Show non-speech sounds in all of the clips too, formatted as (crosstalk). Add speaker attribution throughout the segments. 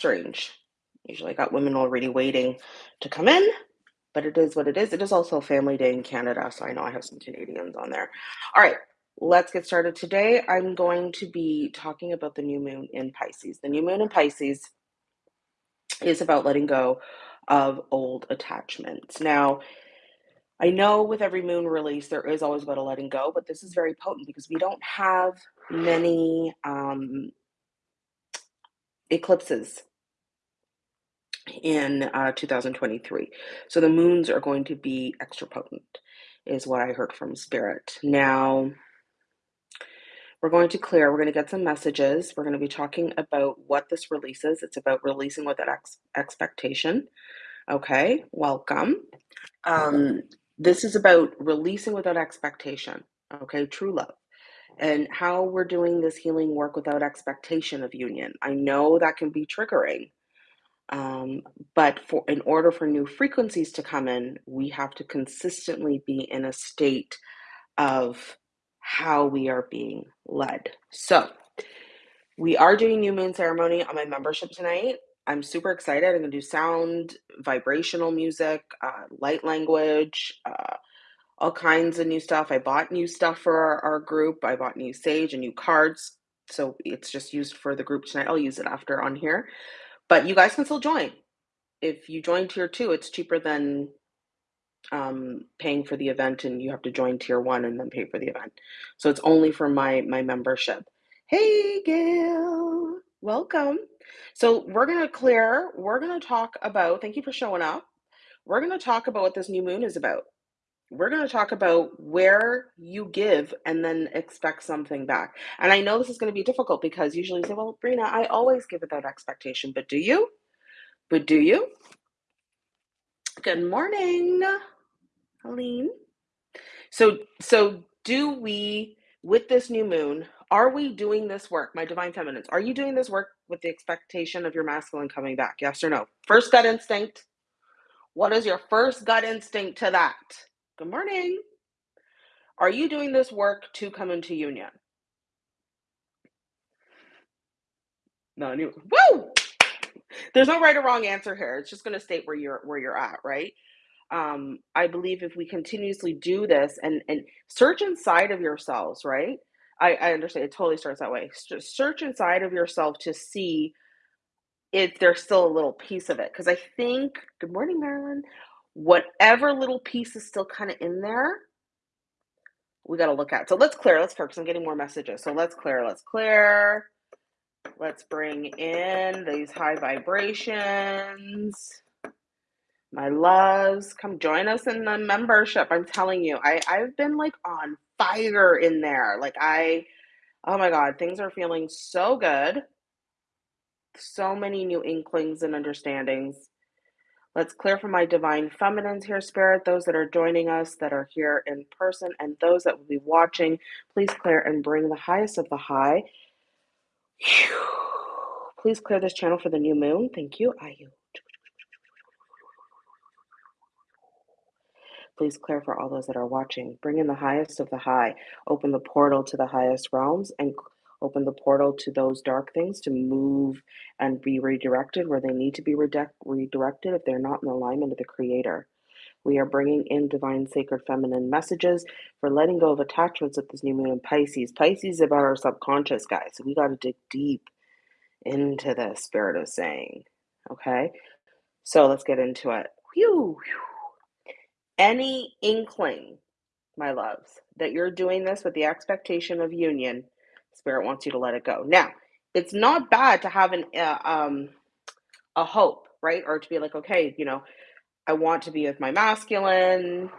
Speaker 1: strange. Usually I got women already waiting to come in, but it is what it is. It is also Family Day in Canada, so I know I have some Canadians on there. All right, let's get started. Today I'm going to be talking about the new moon in Pisces. The new moon in Pisces is about letting go of old attachments. Now, I know with every moon release, there is always about a letting go, but this is very potent because we don't have many um, eclipses in uh, 2023. So the moons are going to be extra potent, is what I heard from Spirit. Now, we're going to clear, we're going to get some messages. We're going to be talking about what this releases. It's about releasing without ex- expectation. Okay, welcome. Um, this is about releasing without expectation. Okay, true love. And how we're doing this healing work without expectation of union. I know that can be triggering. Um, but for in order for new frequencies to come in, we have to consistently be in a state of how we are being led. So we are doing new moon ceremony on my membership tonight. I'm super excited. I'm going to do sound, vibrational music, uh, light language, uh, all kinds of new stuff. I bought new stuff for our, our group. I bought new sage and new cards. So it's just used for the group tonight. I'll use it after on here. But you guys can still join. If you join tier two, it's cheaper than um, paying for the event, and you have to join tier one and then pay for the event. So it's only for my my membership. Hey, Gail, welcome. So we're gonna clear. We're gonna talk about. Thank you for showing up. We're gonna talk about what this new moon is about. We're going to talk about where you give and then expect something back. And I know this is going to be difficult because usually you say, well, Brina, I always give without expectation. But do you? But do you? Good morning, Helene. So, so do we, with this new moon, are we doing this work, my divine feminines? Are you doing this work with the expectation of your masculine coming back? Yes or no? First gut instinct. What is your first gut instinct to that? Good morning. Are you doing this work to come into union? No. Woo! There's no right or wrong answer here. It's just going to state where you're where you're at, right? Um, I believe if we continuously do this and and search inside of yourselves, right? I, I understand it totally starts that way. Search inside of yourself to see if there's still a little piece of it. Because I think, good morning, Marilyn. Whatever little piece is still kind of in there, we got to look at. So let's clear, let's clear because I'm getting more messages. So let's clear, let's clear. Let's bring in these high vibrations. My loves, come join us in the membership. I'm telling you, I, I've been like on fire in there. Like I, oh my God, things are feeling so good. So many new inklings and understandings. Let's clear for my divine feminines here, Spirit, those that are joining us that are here in person, and those that will be watching. Please clear and bring the highest of the high. Please clear this channel for the new moon. Thank you. I Ayu. Please clear for all those that are watching. Bring in the highest of the high. Open the portal to the highest realms and open the portal to those dark things to move and be redirected where they need to be redirected if they're not in alignment with the Creator. We are bringing in divine, sacred, feminine messages for letting go of attachments with this new moon in Pisces. Pisces is about our subconscious, guys. So we got to dig deep into the spirit of saying. Okay? So let's get into it. Whew, whew. Any inkling, my loves, that you're doing this with the expectation of union Spirit wants you to let it go. Now, it's not bad to have an uh, um a hope, right? Or to be like, okay, you know, I want to be with my masculine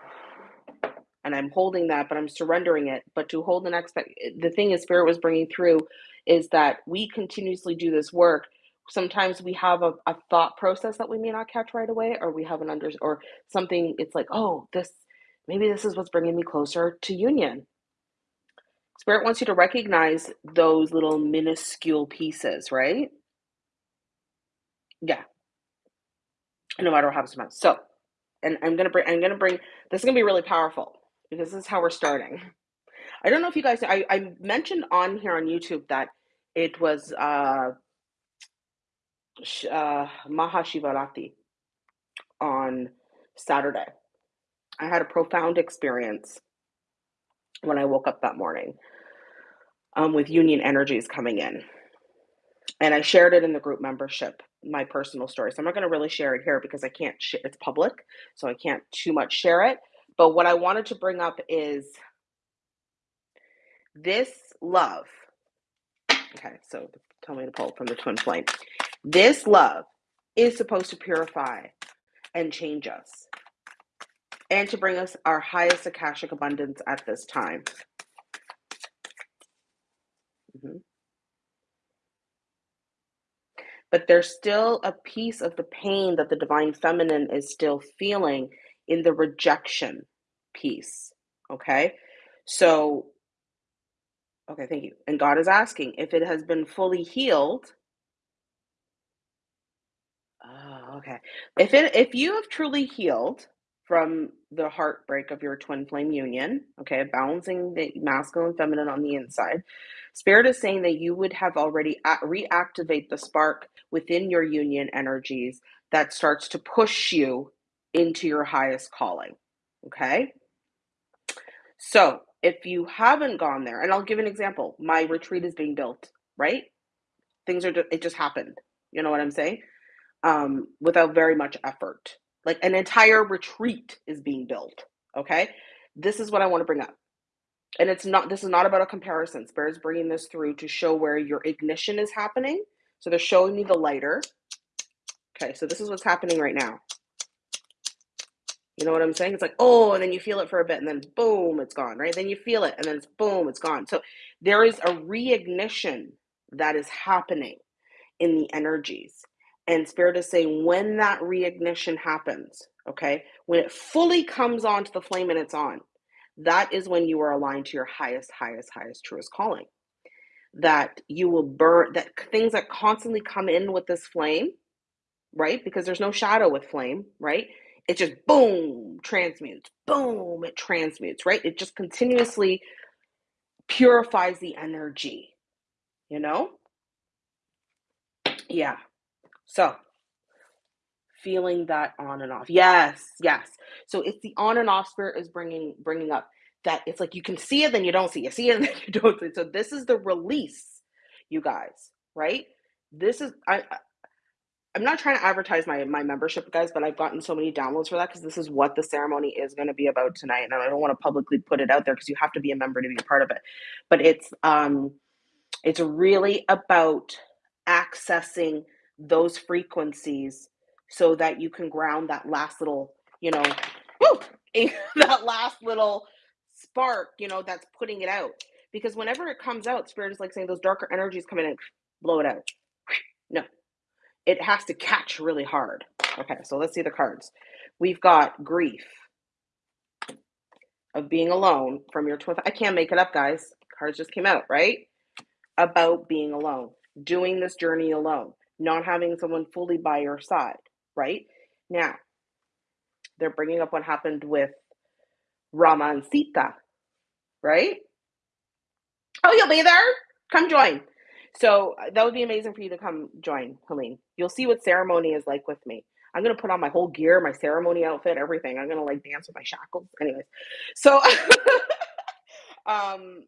Speaker 1: and I'm holding that, but I'm surrendering it. But to hold an expect the thing is spirit was bringing through is that we continuously do this work. Sometimes we have a, a thought process that we may not catch right away, or we have an under or something. It's like, oh, this maybe this is what's bringing me closer to union Spirit wants you to recognize those little minuscule pieces, right? Yeah. No matter what happens to. So, and I'm gonna bring. I'm gonna bring. This is gonna be really powerful because this is how we're starting. I don't know if you guys. I, I mentioned on here on YouTube that it was uh, uh, Mahashivratri on Saturday. I had a profound experience when I woke up that morning um, with union energies coming in. And I shared it in the group membership, my personal story. So I'm not going to really share it here because I can't, it's public, so I can't too much share it. But what I wanted to bring up is this love. Okay, so tell me to pull from the twin flame. This love is supposed to purify and change us and to bring us our highest Akashic abundance at this time. Mm-hmm. But there's still a piece of the pain that the divine feminine is still feeling in the rejection piece. Okay. So, okay, thank you. And God is asking if it has been fully healed. Oh, okay. If it if you have truly healed from the heartbreak of your twin flame union, okay, balancing the masculine and feminine on the inside, Spirit is saying that you would have already reactivate the spark within your union energies that starts to push you into your highest calling. Okay. So if you haven't gone there, and I'll give an example, my retreat is being built, right? Things are, it just happened. You know what I'm saying? Um, without very much effort. Like an entire retreat is being built. Okay. This is what I want to bring up. And it's not this is not about a comparison. Spirit's bringing this through to show where your ignition is happening. So they're showing me the lighter. Okay so this is what's happening right now. You know what i'm saying? It's like oh and then you feel it for a bit and then boom it's gone right? Then you feel it and then it's boom it's gone. So there is a reignition that is happening in the energies and spirit is saying when that reignition happens okay when it fully comes onto the flame and it's on that is when you are aligned to your highest, highest, highest, truest calling. That you will burn, that things that constantly come in with this flame, right? Because there's no shadow with flame, right? It just boom, transmutes, boom, it transmutes, right? It just continuously purifies the energy, you know? Yeah. So, feeling that on and off. Yes, yes. So it's the on and off spirit is bringing bringing up that it's like you can see it then you don't see it. You see it then you (laughs) don't see it. So this is the release, you guys, right? This is I I'm not trying to advertise my my membership, guys, but I've gotten so many downloads for that because this is what the ceremony is going to be about tonight, and I don't want to publicly put it out there because you have to be a member to be a part of it. But it's um, it's really about accessing those frequencies so that you can ground that last little, you know, (laughs) that last little spark, you know, that's putting it out. Because whenever it comes out, spirit is like saying those darker energies come in and blow it out. No, it has to catch really hard. Okay, so let's see the cards. We've got grief of being alone from your twin. I can't make it up, guys. Cards just came out, right? About being alone, doing this journey alone, not having someone fully by your side right? Now, they're bringing up what happened with Rama and Sita, right? Oh, you'll be there? Come join. So uh, that would be amazing for you to come join, Helene. You'll see what ceremony is like with me. I'm gonna put on my whole gear, my ceremony outfit, everything. I'm gonna like dance with my shackles. Anyways, so (laughs) um,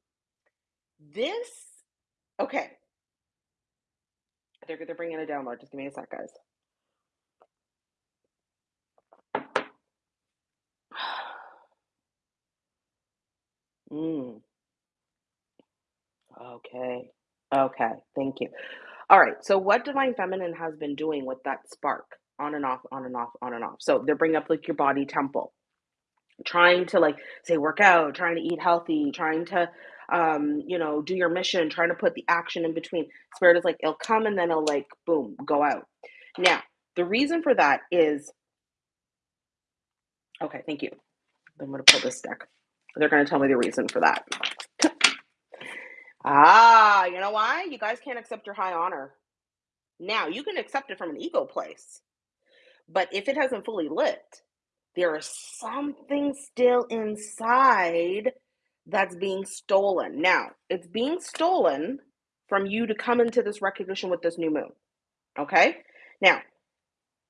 Speaker 1: this okay. They're they're bringing a download. Just give me a sec, guys. (sighs) Mm. Okay. Okay. Thank you. All right. So, what Divine Feminine has been doing with that spark on and off, on and off, on and off. So, they're bringing up like your body temple, trying to like say work out, trying to eat healthy, trying to, um, you know, do your mission, trying to put the action in between. Spirit is like, it'll come and then it'll like, boom, go out. Now, the reason for that is, okay, thank you. I'm going to pull this deck. They're going to tell me the reason for that. ah, you know why? You guys can't accept your high honor. Now, you can accept it from an ego place, but if it hasn't fully lit, there is something still inside that's being stolen. Now, it's being stolen from you to come into this recognition with this new moon. Okay? Now,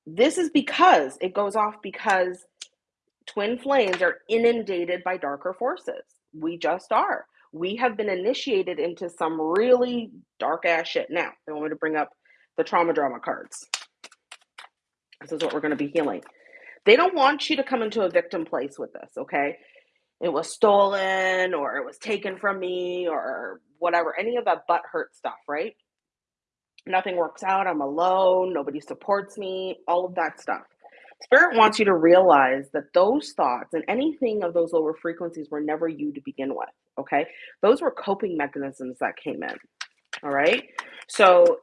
Speaker 1: this is because it goes off because twin flames are inundated by darker forces. We just are. We have been initiated into some really dark ass shit. Now, I want me to bring up the trauma drama cards. This is what we're going to be healing. They don't want you to come into a victim place with this, okay? It was stolen or it was taken from me or whatever, any of that butt hurt stuff, right? Nothing works out. I'm alone. Nobody supports me, all of that stuff. Spirit wants you to realize that those thoughts and anything of those lower frequencies were never you to begin with. Okay. Those were coping mechanisms that came in. All right. So,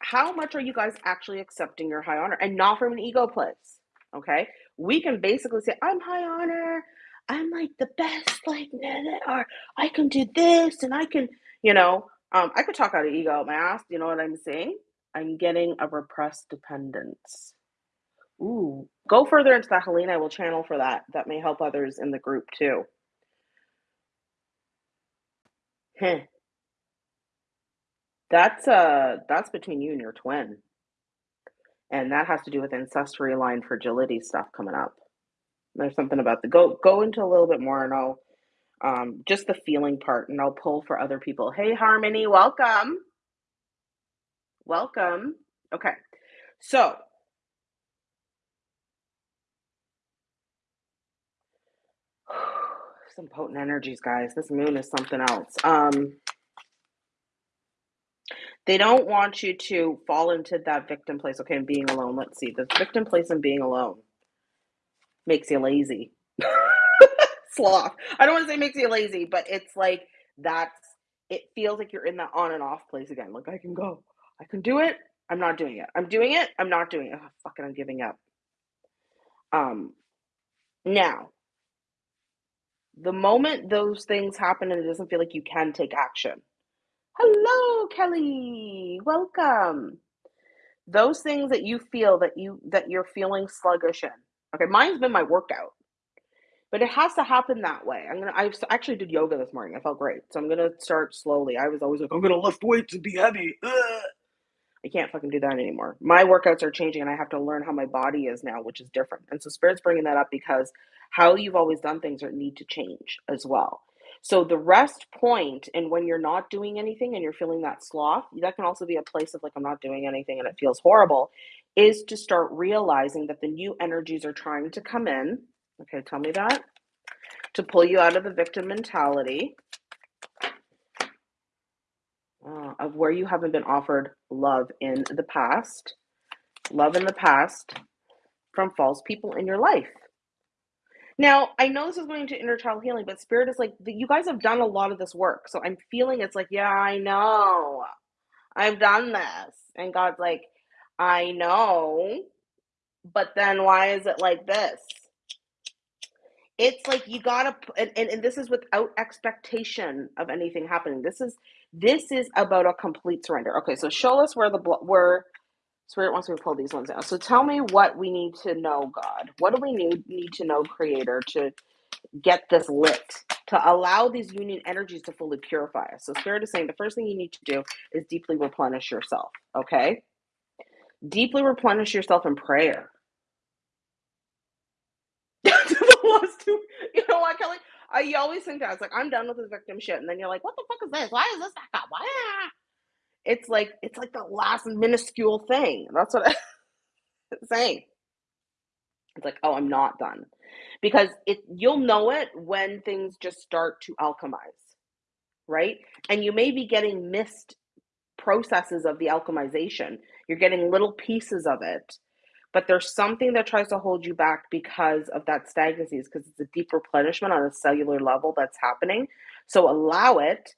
Speaker 1: how much are you guys actually accepting your high honor and not from an ego place? Okay. We can basically say, I'm high honor. I'm like the best, like, or I can do this and I can, you know, um, I could talk out of ego my ass. You know what I'm saying? I'm getting a repressed dependence. Ooh, go further into that, Helene. I will channel for that. That may help others in the group too. Heh. That's uh that's between you and your twin. And that has to do with ancestry line fragility stuff coming up. There's something about the go go into a little bit more and I'll um just the feeling part and I'll pull for other people. Hey Harmony, welcome. Welcome. Okay. So (sighs) some potent energies, guys. This moon is something else. Um, they don't want you to fall into that victim place. Okay, and being alone. Let's see. The victim place and being alone makes you lazy. (laughs) Sloth. I don't want to say makes you lazy, but it's like that's it feels like you're in that on and off place again. Like I can go, I can do it. I'm not doing it. I'm doing it. I'm not doing it. Oh, fucking, I'm giving up. Um, now the moment those things happen and it doesn't feel like you can take action. Hello, Kelly. Welcome. Those things that you feel that you that you're feeling sluggish in. Okay, mine's been my workout. But it has to happen that way. I'm gonna. I actually did yoga this morning. I felt great, so I'm gonna start slowly. I was always like, I'm gonna lift weights and be heavy. Ugh. I can't fucking do that anymore. My workouts are changing, and I have to learn how my body is now, which is different. And so spirit's bringing that up because how you've always done things are need to change as well. So the rest point, and when you're not doing anything and you're feeling that sloth, that can also be a place of like I'm not doing anything and it feels horrible, is to start realizing that the new energies are trying to come in. Okay, tell me that to pull you out of the victim mentality uh, of where you haven't been offered love in the past, love in the past from false people in your life. Now, I know this is going to inner child healing, but spirit is like, you guys have done a lot of this work. So I'm feeling it's like, yeah, I know. I've done this. And God's like, I know. But then why is it like this? It's like you gotta, and, and, and this is without expectation of anything happening. This is this is about a complete surrender. Okay, so show us where the where Spirit wants me to pull these ones out. So tell me what we need to know, God. What do we need need to know, Creator, to get this lit, to allow these union energies to fully purify us. So Spirit is saying the first thing you need to do is deeply replenish yourself. Okay, deeply replenish yourself in prayer. (laughs) you know what, Kelly? I you always think that it's like I'm done with this victim shit, and then you're like, what the fuck is this? Why is this back up? Why? It's like it's like the last minuscule thing. That's what (laughs) I'm saying. It's like, oh, I'm not done. Because it you'll know it when things just start to alchemize, right? And you may be getting missed processes of the alchemization. You're getting little pieces of it, but there's something that tries to hold you back because of that stagnancy, because it's a deep replenishment on a cellular level that's happening. So allow it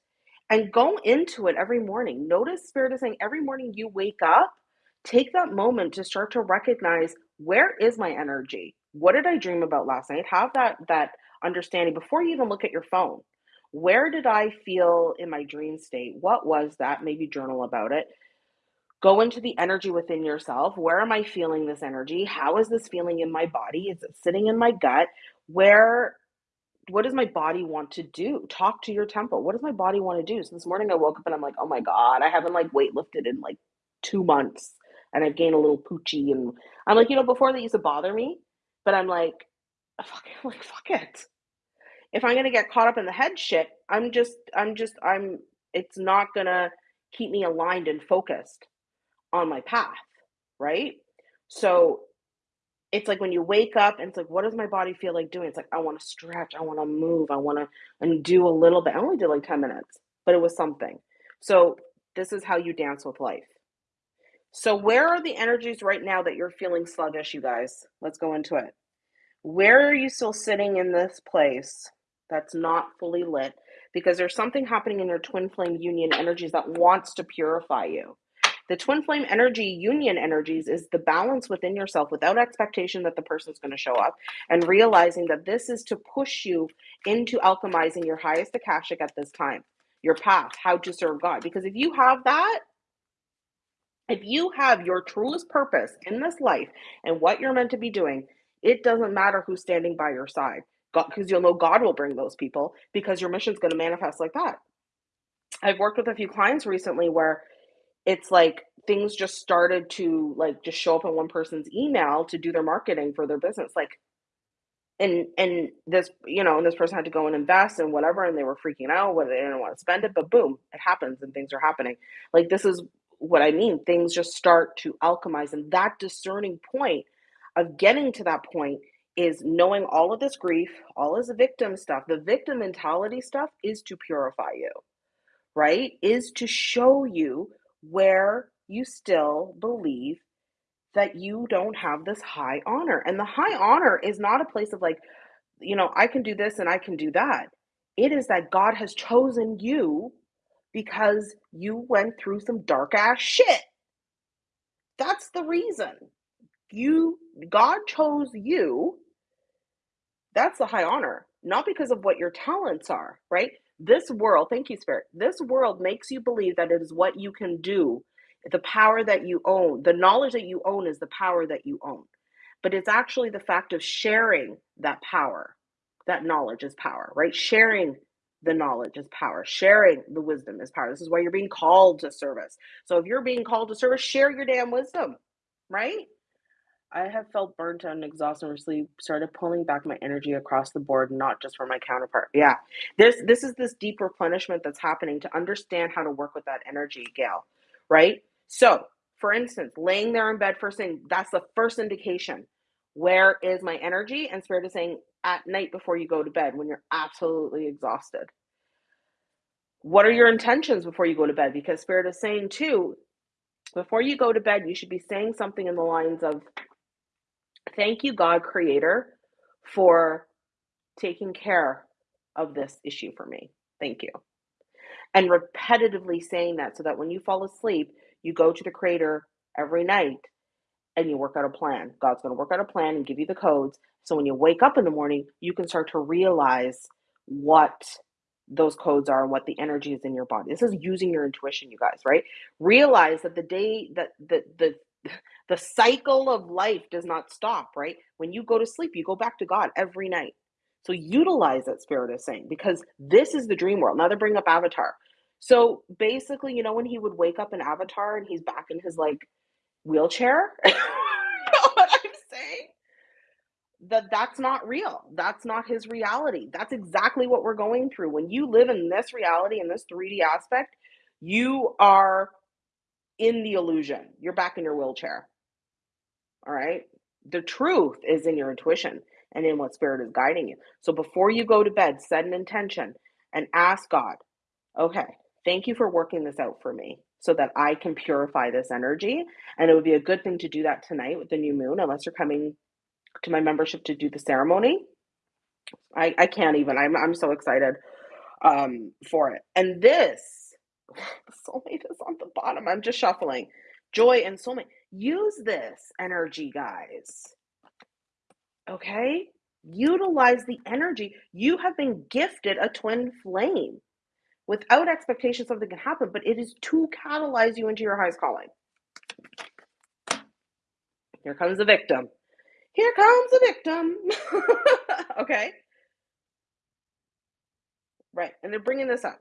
Speaker 1: and go into it every morning. Notice Spirit is saying every morning you wake up, take that moment to start to recognize where is my energy? What did I dream about last night? Have that that understanding before you even look at your phone. Where did I feel in my dream state? What was that? Maybe journal about it. Go into the energy within yourself. Where am I feeling this energy? How is this feeling in my body? Is it sitting in my gut? Where what does my body want to do? Talk to your temple. What does my body want to do? So this morning I woke up and I'm like, oh my God, I haven't like weightlifted in like two months. and I've gained a little poochie. and I'm like, you know, before they used to bother me, but I'm like, fuck, (laughs) like fuck it. If I'm gonna get caught up in the head shit, I'm just, I'm just, I'm. It's not gonna keep me aligned and focused on my path, right? So it's like when you wake up and it's like, what does my body feel like doing? It's like I want to stretch, I want to move, I want to and do a little bit. I only did like 10 minutes, but it was something. So this is how you dance with life. So where are the energies right now that you're feeling sluggish, you guys? Let's go into it. Where are you still sitting in this place that's not fully lit? Because there's something happening in your twin flame union energies that wants to purify you. The twin flame energy, union energies, is the balance within yourself without expectation that the person's going to show up and realizing that this is to push you into alchemizing your highest Akashic at this time, your path, how to serve God. Because if you have that, if you have your truest purpose in this life and what you're meant to be doing, it doesn't matter who's standing by your side. Because you'll know God will bring those people because your mission's going to manifest like that. I've worked with a few clients recently where it's like things just started to like just show up in one person's email to do their marketing for their business like and and this you know and this person had to go and invest and whatever and they were freaking out whether they didn't want to spend it but boom it happens and things are happening like this is what i mean things just start to alchemize and that discerning point of getting to that point is knowing all of this grief all this victim stuff the victim mentality stuff is to purify you right is to show you where you still believe that you don't have this high honor. And the high honor is not a place of like, you know, I can do this and I can do that. It is that God has chosen you because you went through some dark ass shit. That's the reason. You God chose you. That's the high honor, not because of what your talents are, right? This world, thank you, Spirit. This world makes you believe that it is what you can do, the power that you own. The knowledge that you own is the power that you own. But it's actually the fact of sharing that power. That knowledge is power, right? Sharing the knowledge is power. Sharing the wisdom is power. This is why you're being called to service. So if you're being called to service, share your damn wisdom, right? I have felt burnt out and exhausted and recently, started pulling back my energy across the board, not just for my counterpart. Yeah. This this is this deep replenishment that's happening to understand how to work with that energy, Gail. Right? So for instance, laying there in bed first thing, that's the first indication. Where is my energy? And spirit is saying at night before you go to bed when you're absolutely exhausted. What are your intentions before you go to bed? Because spirit is saying too, before you go to bed, you should be saying something in the lines of Thank you, God Creator, for taking care of this issue for me. Thank you. And repetitively saying that so that when you fall asleep, you go to the Creator every night and you work out a plan. God's going to work out a plan and give you the codes. So when you wake up in the morning, you can start to realize what those codes are and what the energy is in your body. This is using your intuition, you guys, right? Realize that the day that the the (laughs) the cycle of life does not stop, right? When you go to sleep, you go back to God every night. So utilize that spirit is saying because this is the dream world. Now they bring up Avatar. So basically, you know, when he would wake up in Avatar and he's back in his like wheelchair, (laughs) what I'm saying? That that's not real. That's not his reality. That's exactly what we're going through. When you live in this reality in this 3D aspect, you are in the illusion. You're back in your wheelchair. All right. The truth is in your intuition and in what spirit is guiding you. So before you go to bed, set an intention and ask God, okay, thank you for working this out for me so that I can purify this energy. And it would be a good thing to do that tonight with the new moon, unless you're coming to my membership to do the ceremony. I, I can't even. I'm, I'm so excited um, for it. And this (laughs) soulmate is on the bottom. I'm just shuffling. Joy and soulmate. Use this energy, guys. Okay? Utilize the energy. You have been gifted a twin flame without expectation something can happen, but it is to catalyze you into your highest calling. Here comes the victim. Here comes the victim. (laughs) okay? Right. And they're bringing this up.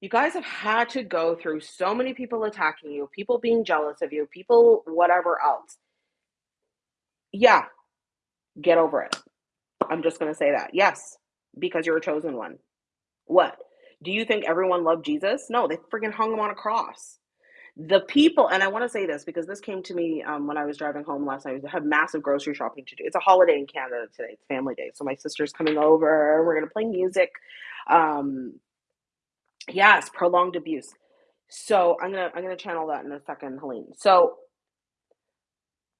Speaker 1: You guys have had to go through so many people attacking you, people being jealous of you, people whatever else. Yeah, get over it. I'm just gonna say that. Yes, because you're a chosen one. What? Do you think everyone loved Jesus? No, they freaking hung him on a cross. The people, and I want to say this because this came to me um, when I was driving home last night. I have massive grocery shopping to do. It's a holiday in Canada today. It's family day, so my sister's coming over. We're gonna play music. Um, yes, prolonged abuse. So I'm gonna I'm gonna channel that in a second, Helene. So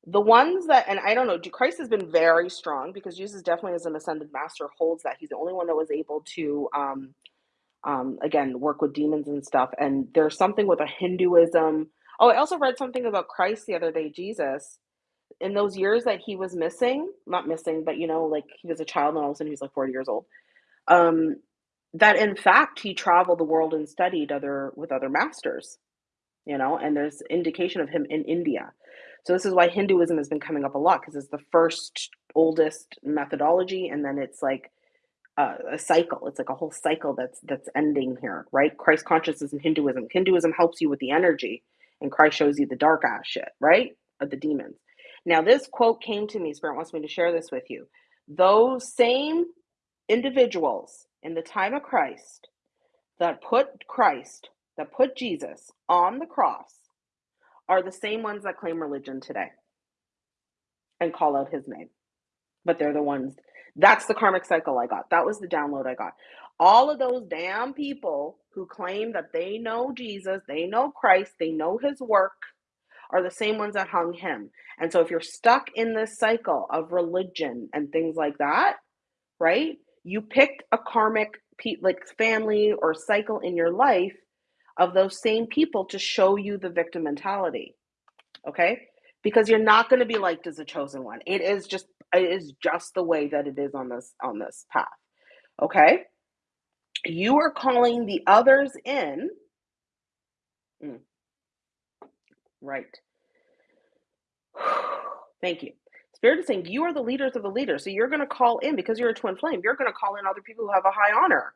Speaker 1: the ones that, and I don't know, Christ has been very strong because Jesus definitely as an ascended master holds that. He's the only one that was able to um, um, again, work with demons and stuff. And there's something with a Hinduism. Oh, I also read something about Christ the other day, Jesus. In those years that he was missing, not missing, but you know, like he was a child and all of a sudden he's like 40 years old. Um, that in fact he traveled the world and studied other with other masters, you know, and there's indication of him in India. So this is why Hinduism has been coming up a lot because it's the first oldest methodology, and then it's like uh, a cycle. It's like a whole cycle that's that's ending here, right? Christ consciousness in Hinduism. Hinduism helps you with the energy, and Christ shows you the dark ass shit, right? Of the demons. Now, this quote came to me. Spirit wants me to share this with you. Those same individuals in the time of Christ that put Christ, that put Jesus on the cross, are the same ones that claim religion today and call out his name. But they're the ones that's the karmic cycle I got. That was the download I got. All of those damn people who claim that they know Jesus, they know Christ, they know his work, are the same ones that hung him. And so if you're stuck in this cycle of religion and things like that, right? You picked a karmic like family or cycle in your life of those same people to show you the victim mentality. Okay? Because you're not going to be liked as a chosen one. It is just it is just the way that it is on this on this path. Okay? You are calling the others in. Mm. Right. (sighs) Thank you. Spirit is saying you are the leaders of the leaders. So you're going to call in because you're a twin flame. You're going to call in other people who have a high honor,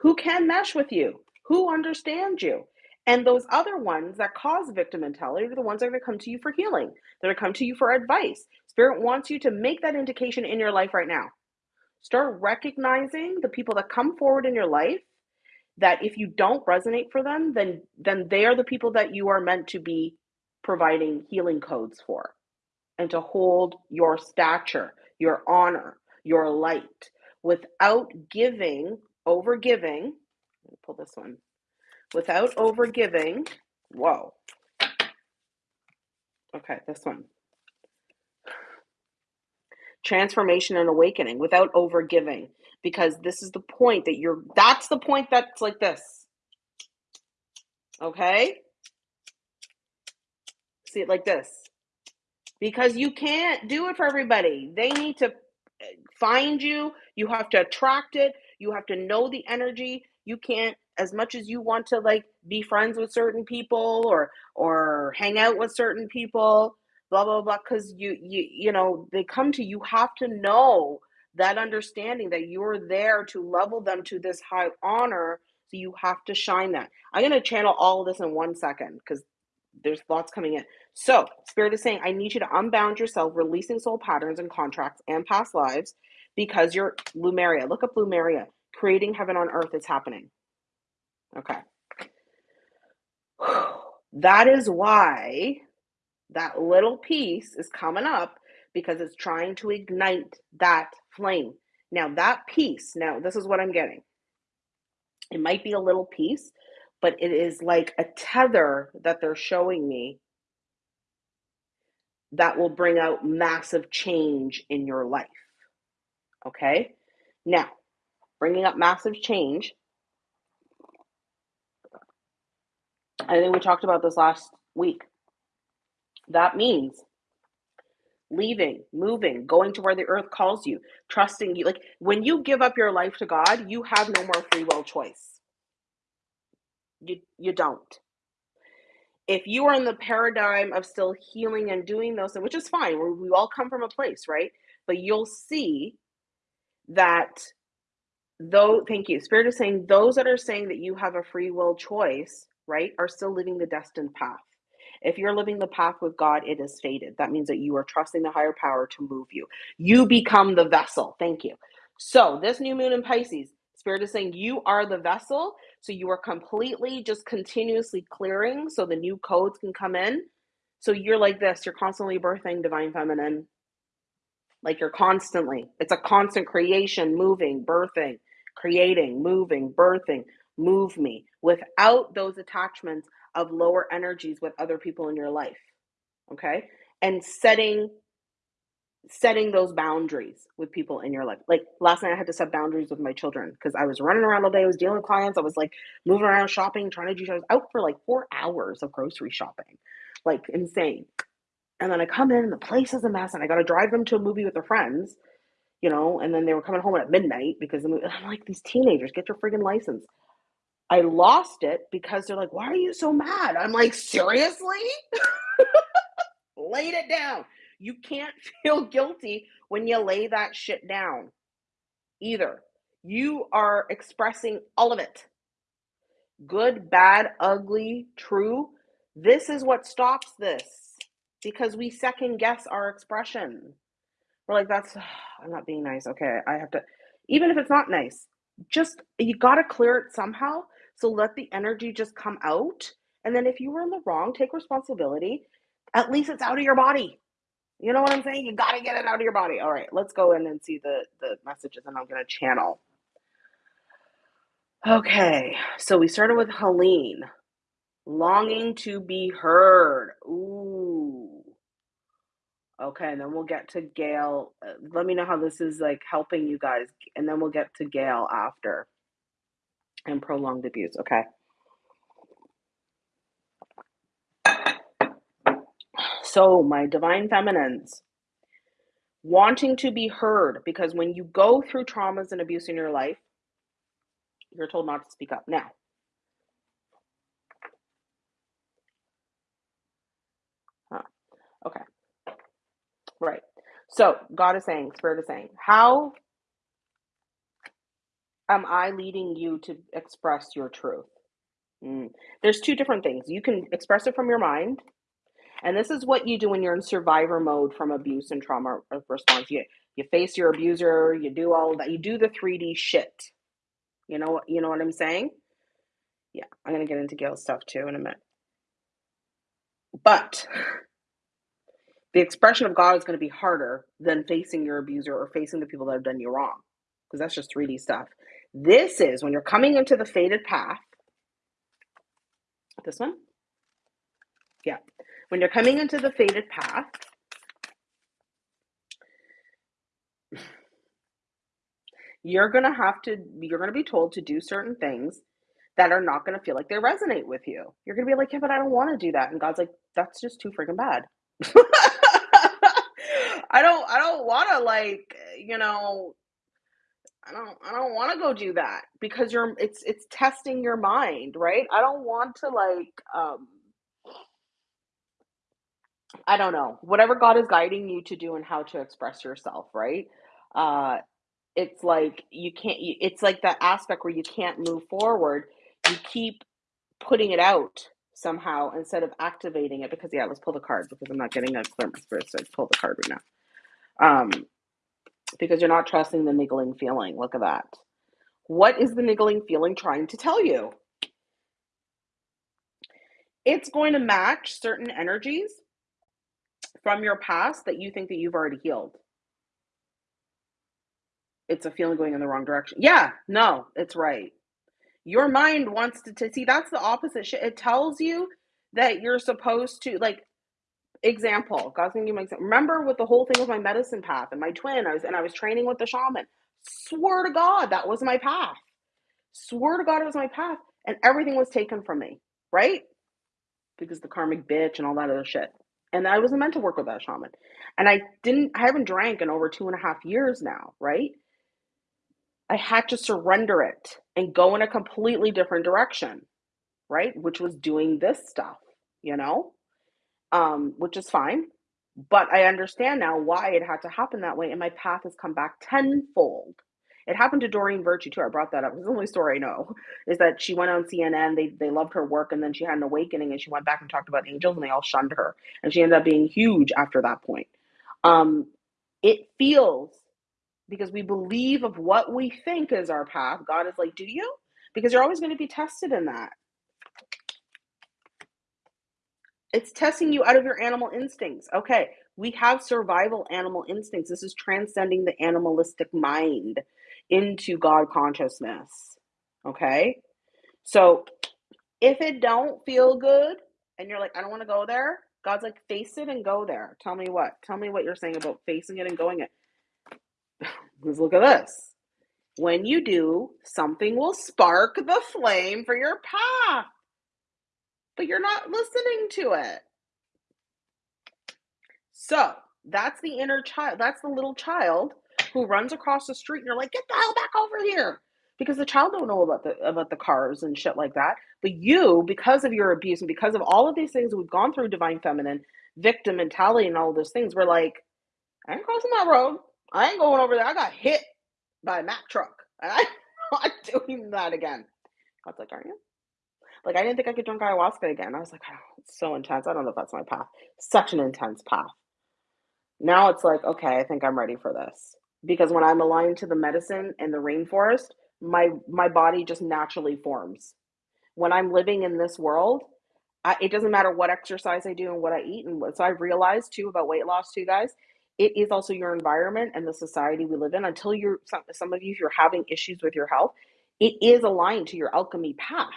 Speaker 1: who can mesh with you, who understand you. And those other ones that cause victim mentality are the ones that are going to come to you for healing. Going to come to you for advice. Spirit wants you to make that indication in your life right now. Start recognizing the people that come forward in your life that if you don't resonate for them, then then they are the people that you are meant to be providing healing codes for and to hold your stature, your honor, your light without giving, over giving. Pull this one without overgiving. Whoa. Okay, this one. Transformation and awakening without overgiving. Because this is the point that you're, that's the point that's like this. Okay? See it like this. Because you can't do it for everybody. They need to eh, find you. You have to attract it. You have to know the energy. You can't as much as you want to like be friends with certain people or or hang out with certain people blah blah blah because you you you know they come to you have to know that understanding that you're there to level them to this high honor so you have to shine that i'm going to channel all of this in one second because there's thoughts coming in so spirit is saying i need you to unbound yourself releasing soul patterns and contracts and past lives because you're Lemuria. Look up Lemuria. Creating heaven on earth is happening. Okay. (sighs) That is why that little piece is coming up because it's trying to ignite that flame. Now, that piece, now, this is what I'm getting. It might be a little piece, but it is like a tether that they're showing me that will bring out massive change in your life. Okay? Now, bringing up massive change I think we talked about this last week. That means leaving, moving, going to where the earth calls you, trusting you. Like when you give up your life to God, you have no more free will choice. You you don't. If you are in the paradigm of still healing and doing those which is fine, we, we all come from a place, right? But you'll see that Though thank you. Spirit is saying those that are saying that you have a free will choice, right, are still living the destined path. If you're living the path with God, it is fated. That means that you are trusting the higher power to move you. You become the vessel. Thank you. So, this new moon in Pisces, Spirit is saying you are the vessel. So, you are completely just continuously clearing so the new codes can come in. So, you're like this you're constantly birthing divine feminine. Like you're constantly, it's a constant creation, moving, birthing, creating, moving, birthing. Move me without those attachments of lower energies with other people in your life okay and setting setting those boundaries with people in your life like last night i had to set boundaries with my children because i was running around all day i was dealing with clients i was like moving around shopping trying to do i was out for like four hours of grocery shopping like insane and then i come in and the place is a mess and i got to drive them to a movie with their friends you know and then they were coming home at midnight because i'm like these teenagers get your friggin license I lost it because they're like, "Why are you so mad?" I'm like, "Seriously?" (laughs) Laid it down. You can't (laughs) feel guilty when you lay that shit down either. You are expressing all of it. Good, bad, ugly, true. This is what stops this because we second guess our expression. We're like, that's, (sighs) I'm not being nice. Okay, I have to, even if it's not nice, just, you got to clear it somehow so let the energy just come out. And then if you were in the wrong, take responsibility. At least it's out of your body. You know what I'm saying? You got to get it out of your body. All right, let's go in and see the, the messages, and I'm to channel. Okay, so we started with Helene, longing to be heard. Ooh. Okay, and then we'll get to Gail. Uh, let me know how this is like helping you guys, and then we'll get to Gail after and prolonged abuse. Okay. So, my divine feminines, wanting to be heard, because when you go through traumas and abuse in your life, you're told not to speak up. Now, huh. okay. Right. So, God is saying, Spirit is saying, how am I leading you to express your truth? Mm. There's two different things. You can express it from your mind, and this is what you do when you're in survivor mode from abuse and trauma response. You you face your abuser, you do all that. You do the 3D shit. You know you know what I'm saying? Yeah, I'm gonna get into Gail's stuff too in a minute. But the expression of God is going to be harder than facing your abuser or facing the people that have done you wrong because that's just 3D stuff. This is when you're coming into the fated path. This one? Yeah. When you're coming into the fated path, you're going to have to, you're going to be told to do certain things that are not going to feel like they resonate with you. You're going to be like, yeah, but I don't want to do that. And God's like, that's just too freaking bad. (laughs) I don't, I don't want to like, you know, I don't I don't want to go do that because you're it's it's testing your mind, right? I don't want to like um I don't know. Whatever God is guiding you to do and how to express yourself, right? Uh it's like you can't you, it's like that aspect where you can't move forward. You keep putting it out somehow instead of activating it because yeah, let's pull the card because I'm not getting a clear my spirit, so pull the card right now. Um because you're not trusting the niggling feeling. Look at that. What is the niggling feeling trying to tell you? It's going to match certain energies from your past that you think that you've already healed. It's a feeling going in the wrong direction. Yeah, no, it's right. Your mind wants to, to see that's the opposite shit. It tells you that you're supposed to like example. God's gonna give me example. Remember with the whole thing with my medicine path and my twin, I was and I was training with the shaman. Swear to God, that was my path. Swear to God, it was my path, and everything was taken from me, right? Because the karmic bitch and all that other shit. And I wasn't meant to work with that shaman. And I didn't, I haven't drank in over two and a half years now, right? I had to surrender it and go in a completely different direction, right? Which was doing this stuff, you know, um, which is fine. But I understand now why it had to happen that way. And my path has come back tenfold It happened to Doreen Virtue too. I brought that up. It's the only story I know is that she went on CNN. They they loved her work, and then she had an awakening, and she went back and talked about angels, and they all shunned her, and she ended up being huge after that point. Um, it feels because we believe of what we think is our path. God is like, do you? Because you're always going to be tested in that. It's testing you out of your animal instincts. Okay, we have survival animal instincts. This is transcending the animalistic mind into God consciousness. Okay? So if it don't feel good and you're like, I don't want to go there, God's like, face it and go there. Tell me what. Tell me what you're saying about facing it and going it. (sighs) Because look at this. When you do, something will spark the flame for your path but you're not listening to it. So that's the inner child. That's the little child who runs across the street and you're like, get the hell back over here. Because the child don't know about the about the cars and shit like that. But you, because of your abuse and because of all of these things we've gone through, divine feminine, victim mentality, and all those things, we're like, I ain't crossing that road. I ain't going over there. I got hit by a Mack truck. And (laughs) I'm not doing that again. God's like, are you? Like I didn't think I could drink ayahuasca again. I was like, oh, it's so intense. I don't know if that's my path. Such an intense path. Now it's like, okay, I think I'm ready for this. Because when I'm aligned to the medicine and the rainforest, my my body just naturally forms. When I'm living in this world, I, it doesn't matter what exercise I do and what I eat. And what, so I've realized too about weight loss too, guys. It is also your environment and the society we live in. Until you're some, some of you, if you're having issues with your health, it is aligned to your alchemy path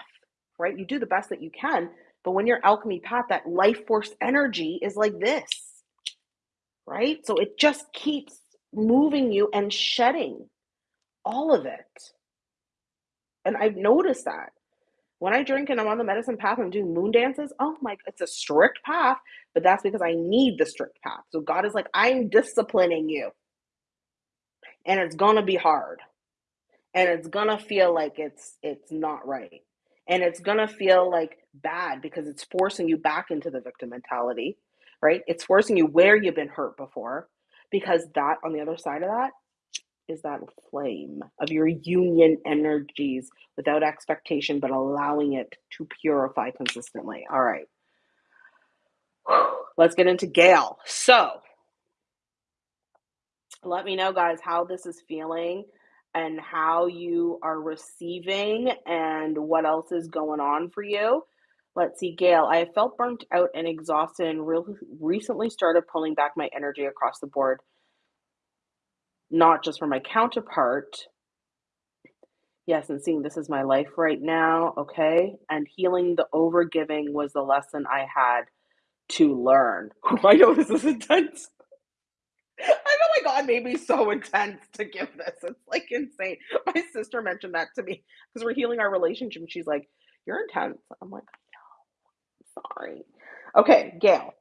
Speaker 1: right? You do the best that you can. But when your alchemy path, that life force energy is like this, right? So it just keeps moving you and shedding all of it. And I've noticed that when I drink and I'm on the medicine path and doing moon dances, oh my, it's a strict path, but that's because I need the strict path. So God is like, I'm disciplining you. And it's going to be hard. And it's going to feel like it's it's not right and it's going to feel like bad because it's forcing you back into the victim mentality right it's forcing you where you've been hurt before because that on the other side of that is that flame of your union energies without expectation but allowing it to purify consistently. All right. Let's get into gail. So let me know guys how this is feeling and how you are receiving and what else is going on for you. Let's see, Gail, I have felt burnt out and exhausted and really recently started pulling back my energy across the board, not just for my counterpart. Yes, and seeing this is my life right now, okay? And healing the overgiving was the lesson I had to learn. (laughs) Oh, I know this is intense. I know my God made me so intense to give this. It's like insane. My sister mentioned that to me because we're healing our relationship. She's like, You're intense. I'm like, sorry. Okay, Gail.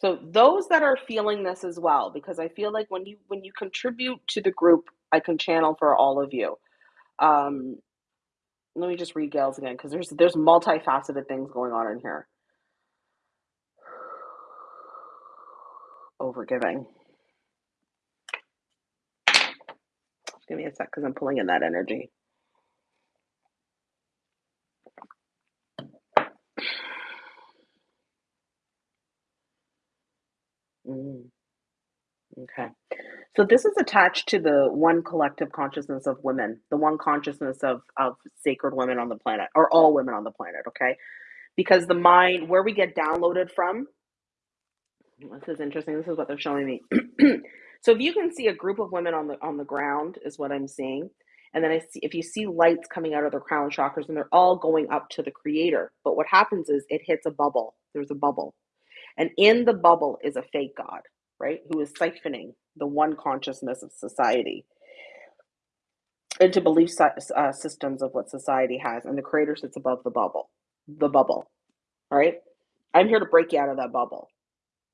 Speaker 1: So those that are feeling this as well, because I feel like when you when you contribute to the group, I can channel for all of you. Um, let me just read Gail's again because there's there's multifaceted things going on in here. (sighs) Overgiving. Give me a sec because I'm pulling in that energy. Mm, okay. So this is attached to the one collective consciousness of women, the one consciousness of of sacred women on the planet, or all women on the planet, okay? Because the mind, where we get downloaded from, this is interesting. This is what they're showing me. (clears throat) so if you can see a group of women on the on the ground is what I'm seeing. And then I see if you see lights coming out of their crown chakras and they're all going up to the creator. But what happens is it hits a bubble. There's a bubble. And in the bubble is a fake God, right? Who is siphoning the one consciousness of society into belief uh, systems of what society has. And the creator sits above the bubble, the bubble, all right? I'm here to break you out of that bubble.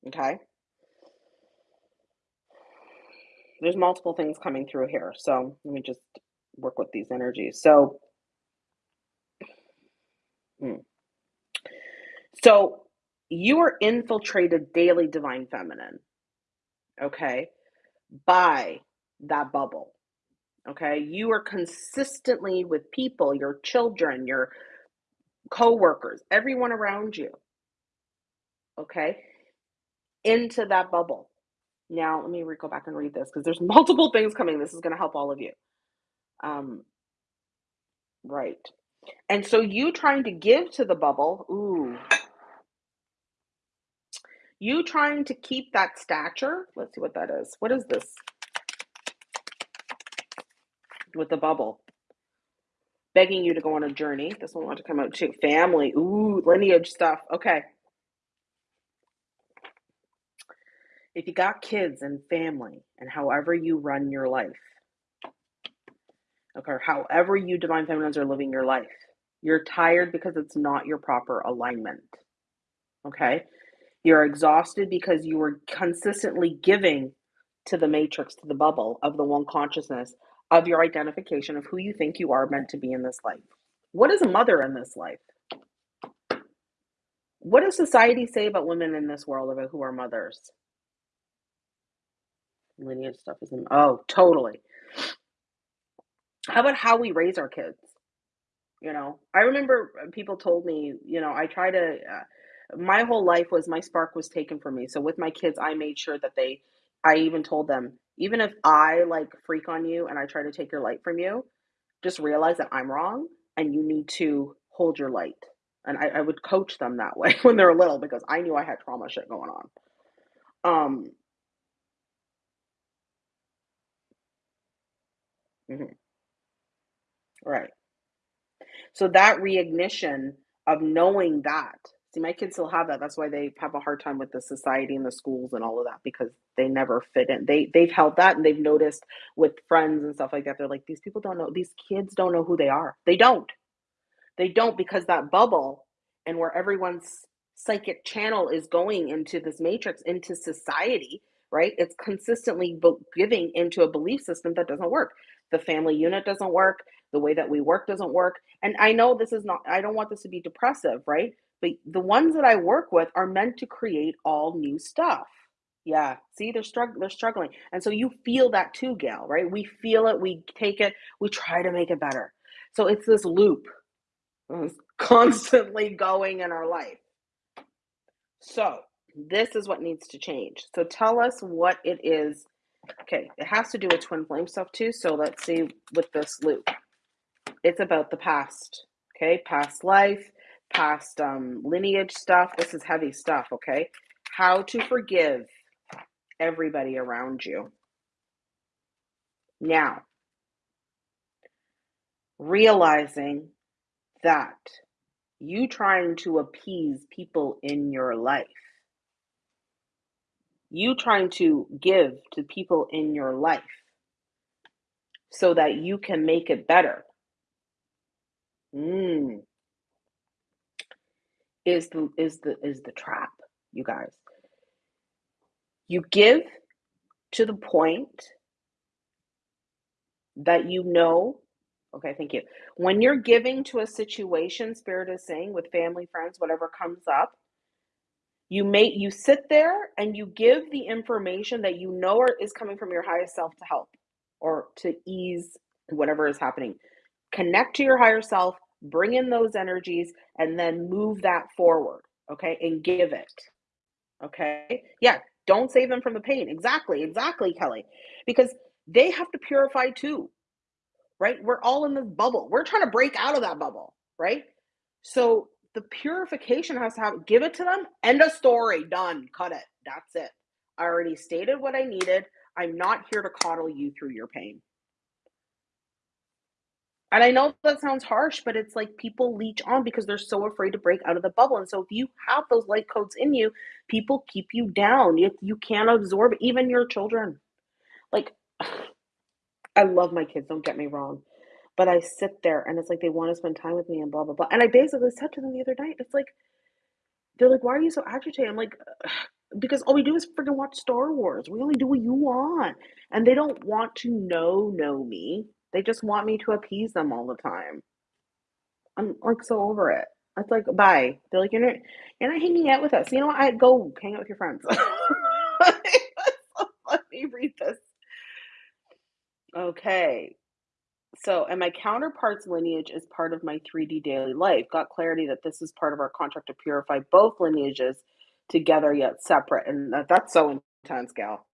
Speaker 1: Okay. There's multiple things coming through here. So let me just work with these energies. So, hmm. so you are infiltrated daily divine feminine, okay, by that bubble. Okay? You are consistently with people, your children, your coworkers, everyone around you, okay, into that bubble. Now, let me go back and read this because there's (laughs) multiple things coming. This is gonna help all of you. Um, right. And so you trying to give to the bubble, ooh, you trying to keep that stature. Let's see what that is. What is this with the bubble? Begging you to go on a journey. This one want to come out too. Family. Ooh, lineage stuff. Okay. If you got kids and family and however you run your life, okay, however you divine feminines are living your life, you're tired because it's not your proper alignment. Okay? You're exhausted because you were consistently giving to the matrix, to the bubble of the one consciousness of your identification of who you think you are meant to be in this life. What is a mother in this life? What does society say about women in this world about who are mothers? Lineage stuff is oh, totally. How about how we raise our kids? You know, I remember people told me, you know, I try to, uh, my whole life was my spark was taken from me. So with my kids, I made sure that they, I even told them, even if I like freak on you and I try to take your light from you, just realize that I'm wrong and you need to hold your light. And I, I would coach them that way (laughs) when they were little because I knew I had trauma shit going on. Um, mhm, right. So that reignition of knowing that. See, my kids still have that. That's why they have a hard time with the society and the schools and all of that because they never fit in. They they've held that and they've noticed with friends and stuff like that. They're like, these people don't know, these kids don't know who they are. They don't. They don't because that bubble and where everyone's psychic channel is going into this matrix, into society, right? It's consistently giving into a belief system that doesn't work. The family unit doesn't work. The way that we work doesn't work. And I know this is not, I don't want this to be depressive, right? But the ones that I work with are meant to create all new stuff. Yeah. See, they're struggling. They're struggling, and so you feel that too, Gail. Right? We feel it. We take it. We try to make it better. So it's this loop is (laughs) constantly going in our life. So, this is what needs to change. So, tell us what it is. Okay, it has to do with twin flame stuff too. So, let's see with this loop. It's about the past. Okay, past life, past um, lineage stuff. This is heavy stuff. Okay, how to forgive everybody around you. Now, realizing that you trying to appease people in your life, you trying to give to people in your life so that you can make it better. Mm, is the is the is the trap, you guys. You give to the point that you know Okay, thank you. When you're giving to a situation, Spirit is saying with family, friends, whatever comes up, you make you sit there and you give the information that you know are, is coming from your highest self to help or to ease whatever is happening. Connect to your higher self, bring in those energies, and then move that forward. Okay, and give it. Okay, yeah, don't save them from the pain. Exactly, exactly, Kelly, because they have to purify too right? We're all in this bubble. We're trying to break out of that bubble, right? So the purification has to have give it to them. End of story. Done. Cut it. That's it. I already stated what I needed. I'm not here to coddle you through your pain. And I know that sounds harsh, but it's like people leech on because they're so afraid to break out of the bubble. And so if you have those light codes in you, people keep you down. You, you can't absorb even your children. Like (sighs) I love my kids, don't get me wrong. But I sit there and it's like they want to spend time with me and blah blah blah. And I basically said to them the other night, it's like they're like, "Why are you so agitated?" I'm like, (sighs) "Because all we do is freaking watch Star Wars. We only do what you want." And they don't want to know know me. They just want me to appease them all the time. I'm like so over it. It's like, bye. They're like, you're not, you're not hanging out with us. You know what? I go hang out with your friends. (laughs) Let me read this. Okay. So, and my counterpart's lineage is part of my 3D daily life. Got clarity that this is part of our contract to purify both lineages together yet separate. And that, that's so intense, gal.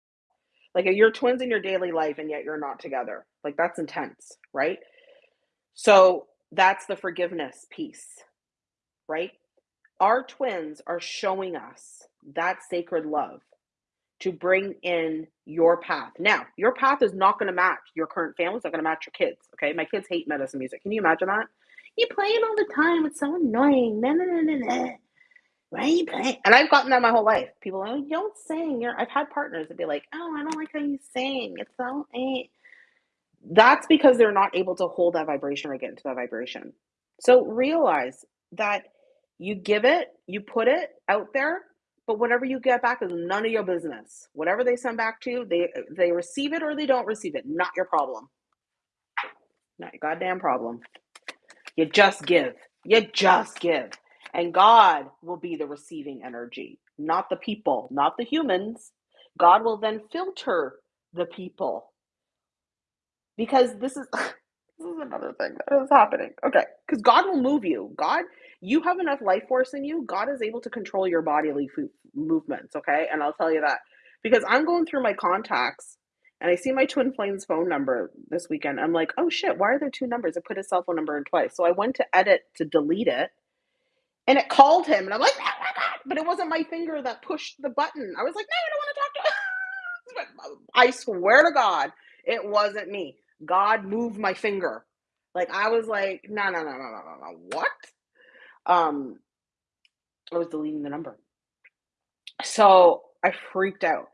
Speaker 1: Like uh, you're twins in your daily life and yet you're not together. Like that's intense, right? So that's the forgiveness piece, right? Our twins are showing us that sacred love to bring in your path. Now, your path is not going to match your current family. It's not going to match your kids. Okay. My kids hate medicine music. Can you imagine that? You play it all the time. It's so annoying. Nah, nah, nah, nah, nah. Playing? And I've gotten that my whole life. People like, you don't sing. You're, I've had partners that be like, oh, I don't like how you sing. It's so, eh. That's because they're not able to hold that vibration or get into that vibration. So realize that you give it, you put it out there, but whatever you get back is none of your business. Whatever they send back to you, they they receive it or they don't receive it. Not your problem. Not your goddamn problem. You just give. You just give. And God will be the receiving energy, not the people, not the humans. God will then filter the people. Because this is (laughs) this is another thing that is happening. Okay, because God will move you. God, you have enough life force in you. God is able to control your bodily movements. Okay, and I'll tell you that because I'm going through my contacts and I see my twin flames phone number this weekend. I'm like, oh shit, why are there two numbers? I put his cell phone number in twice. So I went to edit to delete it and it called him, and I'm like, oh! But it wasn't my finger that pushed the button. I was like, no, I don't want to talk to. (laughs) I swear to God, it wasn't me. God moved my finger. Like I was like, no, no, no, no, no, no, no. What? Um, I was deleting the number. So I freaked out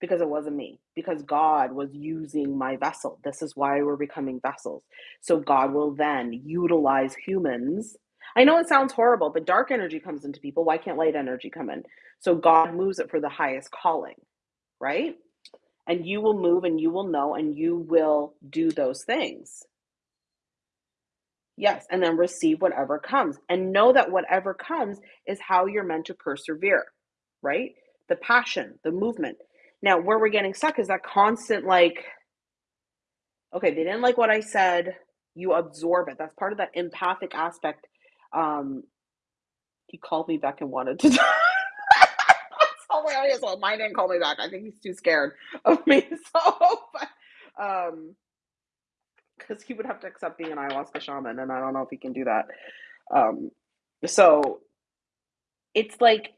Speaker 1: because it wasn't me, because God was using my vessel. This is why we're becoming vessels. So God will then utilize humans I know it sounds horrible, but dark energy comes into people. Why can't light energy come in? So God moves it for the highest calling, right? And you will move and you will know and you will do those things. Yes, and then receive whatever comes and know that whatever comes is how you're meant to persevere, right? The passion, the movement. Now, where we're getting stuck is that constant, like, okay, they didn't like what I said. You absorb it. That's part of that empathic aspect um, he called me back and wanted to. (laughs) That's hilarious. Well, mine didn't call me back. I think he's too scared of me. (laughs) So, but, um, because he would have to accept being an ayahuasca shaman, and I don't know if he can do that. Um, so it's like,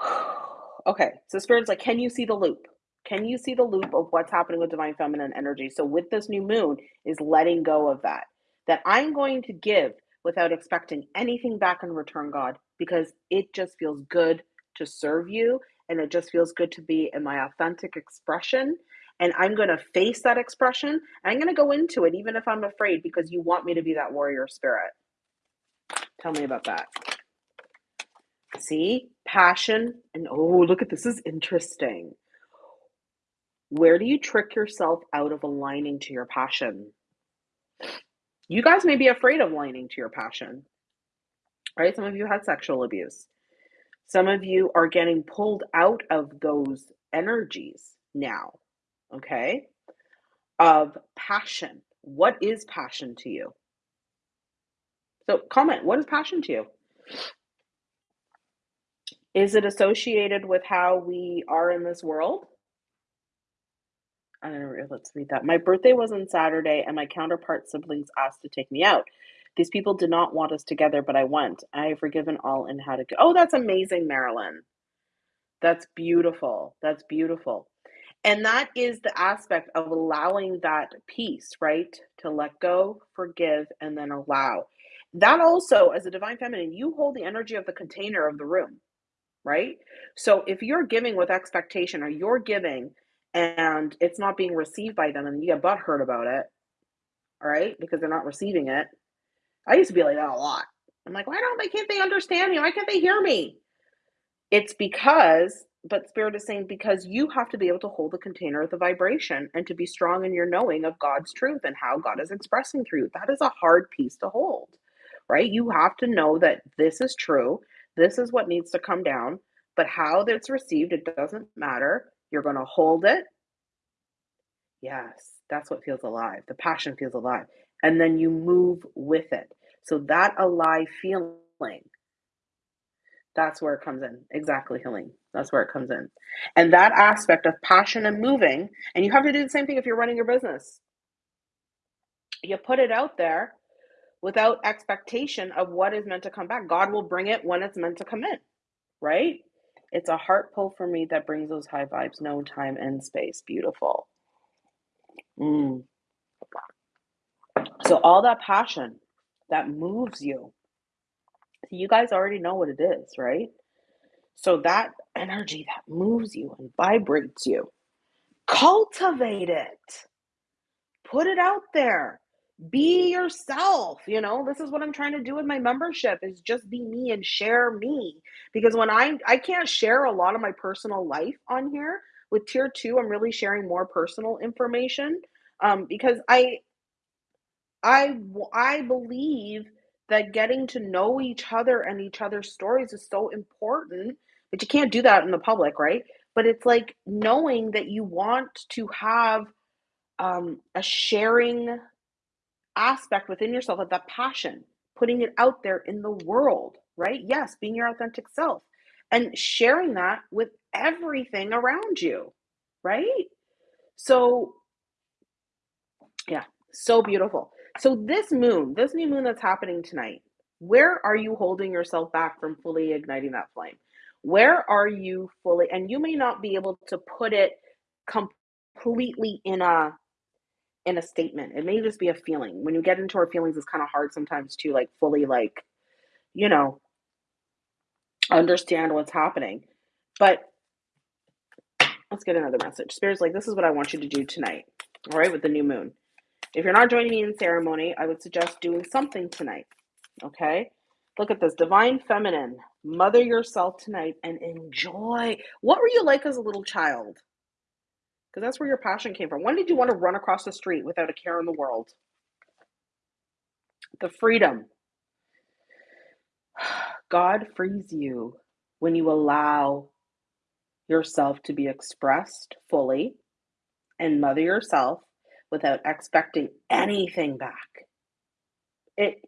Speaker 1: (sighs) okay, so spirit's like, can you see the loop? Can you see the loop of what's happening with divine feminine energy? So with this new moon is letting go of that. That I'm going to give without expecting anything back in return, God, because it just feels good to serve you and it just feels good to be in my authentic expression. And I'm going to face that expression. And I'm going to go into it, even if I'm afraid, because you want me to be that warrior spirit. Tell me about that. See, passion, and oh, look at this is interesting. Where do you trick yourself out of aligning to your passion? You guys may be afraid of lining to your passion, right? Some of you had sexual abuse. Some of you are getting pulled out of those energies now, okay? Of passion. What is passion to you? So, comment what is passion to you? Is it associated with how we are in this world? I don't know, let's read that. My birthday was on Saturday, and my counterpart siblings asked to take me out. These people did not want us together, but I went. I have forgiven all and how to go. Oh, that's amazing, Marilyn. That's beautiful. That's beautiful. And that is the aspect of allowing that peace, right? To let go, forgive, and then allow. That also, as a divine feminine, you hold the energy of the container of the room, right? So if you're giving with expectation or you're giving and it's not being received by them and you get butthurt about it, all right, because they're not receiving it. I used to be like that a lot. I'm like, why don't they can't they understand me? Why can't they hear me? It's because, but Spirit is saying, because you have to be able to hold the container of the vibration and to be strong in your knowing of God's truth and how God is expressing through you. That is a hard piece to hold, right? You have to know that this is true. This is what needs to come down, but how that's received, it doesn't matter. You're going to hold it. Yes. That's what feels alive. The passion feels alive. And then you move with it. So that alive feeling, that's where it comes in. Exactly, healing. That's where it comes in. And that aspect of passion and moving, and you have to do the same thing if you're running your business. You put it out there without expectation of what is meant to come back. God will bring it when it's meant to come in, right? It's a heart pull for me that brings those high vibes, no time and space. Beautiful. Mm. So, all that passion that moves you, you guys already know what it is, right? So, that energy that moves you and vibrates you, cultivate it, put it out there be yourself you know? This is what i'm trying to do with my membership is just be me and share me. Because when i i can't share a lot of my personal life on here. With tier two i'm really sharing more personal information. Um, because i i i believe that getting to know each other and each other's stories is so important. But you can't do that in the public right? But it's like knowing that you want to have um, a sharing aspect within yourself of that passion, putting it out there in the world, right? Yes, being your authentic self and sharing that with everything around you, right? So, yeah, so beautiful. So, this moon, this new moon that's happening tonight, where are you holding yourself back from fully igniting that flame? Where are you fully, and you may not be able to put it completely in a in a statement. It may just be a feeling. When you get into our feelings, it's kind of hard sometimes to like fully like, you know, understand what's happening. But let's get another message. Spirit's like, this is what I want you to do tonight. All right, with the new moon. If you're not joining me in ceremony, I would suggest doing something tonight. Okay? Look at this divine feminine. Mother yourself tonight and enjoy. What were you like as a little child? Because that's where your passion came from. When did you want to run across the street without a care in the world? The freedom. (sighs) God frees you when you allow yourself to be expressed fully and mother yourself without expecting anything back. It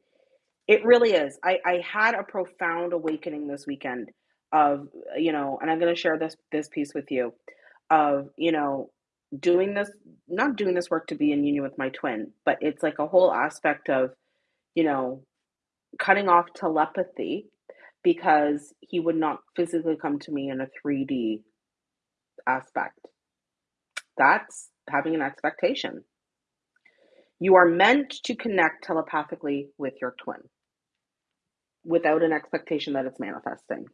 Speaker 1: it really is. I, I had a profound awakening this weekend of, you know, and I'm gonna share this this piece with you of, you know, doing this not doing this work to be in union with my twin, but it's like a whole aspect of, you know, cutting off telepathy because he would not physically come to me in a 3D aspect. That's having an expectation. You are meant to connect telepathically with your twin without an expectation that it's manifesting.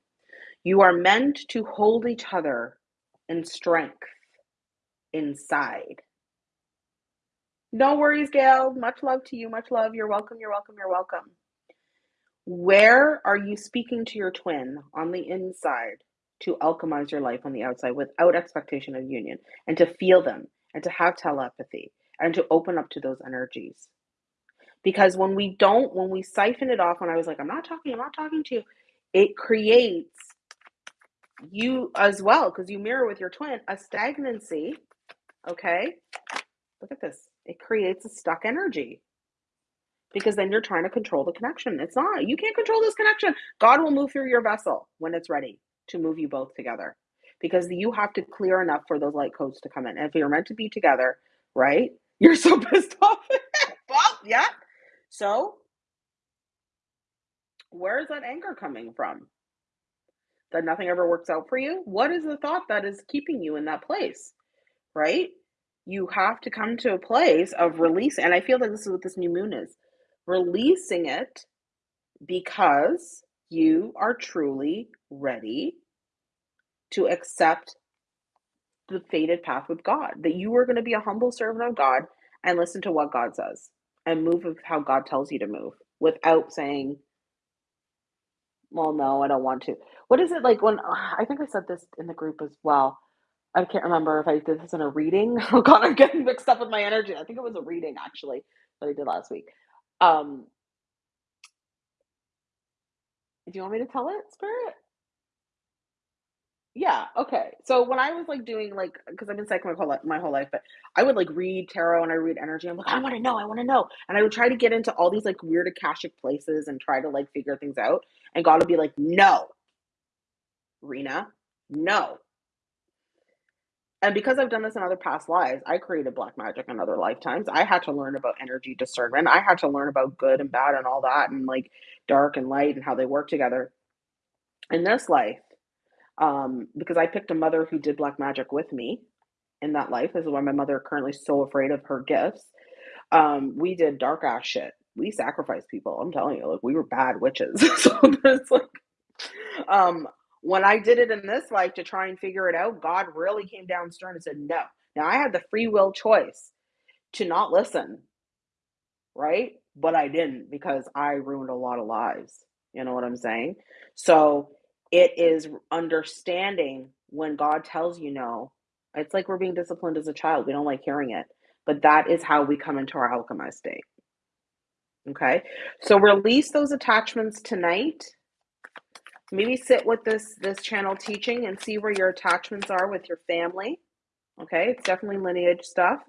Speaker 1: You are meant to hold each other in strength inside. No worries, Gail. Much love to you. Much love. You're welcome. You're welcome. You're welcome. Where are you speaking to your twin on the inside to alchemize your life on the outside without expectation of union and to feel them and to have telepathy and to open up to those energies? Because when we don't, when we siphon it off, when I was like, I'm not talking, I'm not talking to you, it creates you as well, because you mirror with your twin a stagnancy Okay? Look at this. It creates a stuck energy because then you're trying to control the connection. It's not. You can't control this connection. God will move through your vessel when it's ready to move you both together because you have to clear enough for those light codes to come in. And if you're meant to be together, right? (laughs) You're so pissed off. (laughs) well, yeah. So, where is that anger coming from? That nothing ever works out for you? What is the thought that is keeping you in that place? Right? you have to come to a place of release. And I feel like this is what this new moon is releasing it because you are truly ready to accept the fated path with God, that you are going to be a humble servant of God and listen to what God says and move with how God tells you to move without saying, well, no, I don't want to. What is it like when I think I said this in the group as well? I can't remember if I did this in a reading. (laughs) Oh god, I'm getting mixed up with my energy. I think it was a reading actually that I did last week. Um, do you want me to tell it, Spirit? Yeah, okay. So when I was, like, doing, like because I've been psychic my whole li my whole life, but I would, like, read tarot and I read energy. I'm like, "I wanna know, I wanna know." And I would try to get into all these, like, weird Akashic places and try to, like, figure things out, and God would be like, "No." "Rena, no." And because I've done this in other past lives, I created black magic in other lifetimes. I had to learn about energy discernment. I had to learn about good and bad and all that, and, like, dark and light and how they work together. In this life, um, because I picked a mother who did black magic with me in that life, this is why my mother currently so afraid of her gifts. Um, we did dark ass shit. We sacrificed people, I'm telling you, like, we were bad witches. (laughs) So it's like, um, when I did it in this life to try and figure it out, God really came down stern and said, "No." Now I had the free will choice to not listen, right? But I didn't because I ruined a lot of lives, you know what I'm saying? So, it is understanding when God tells you no. It's like we're being disciplined as a child, we don't like hearing it, but that is how we come into our alchemized state. Okay? So release those attachments tonight. Maybe sit with this this channel teaching and see where your attachments are with your family. Okay? It's definitely lineage stuff.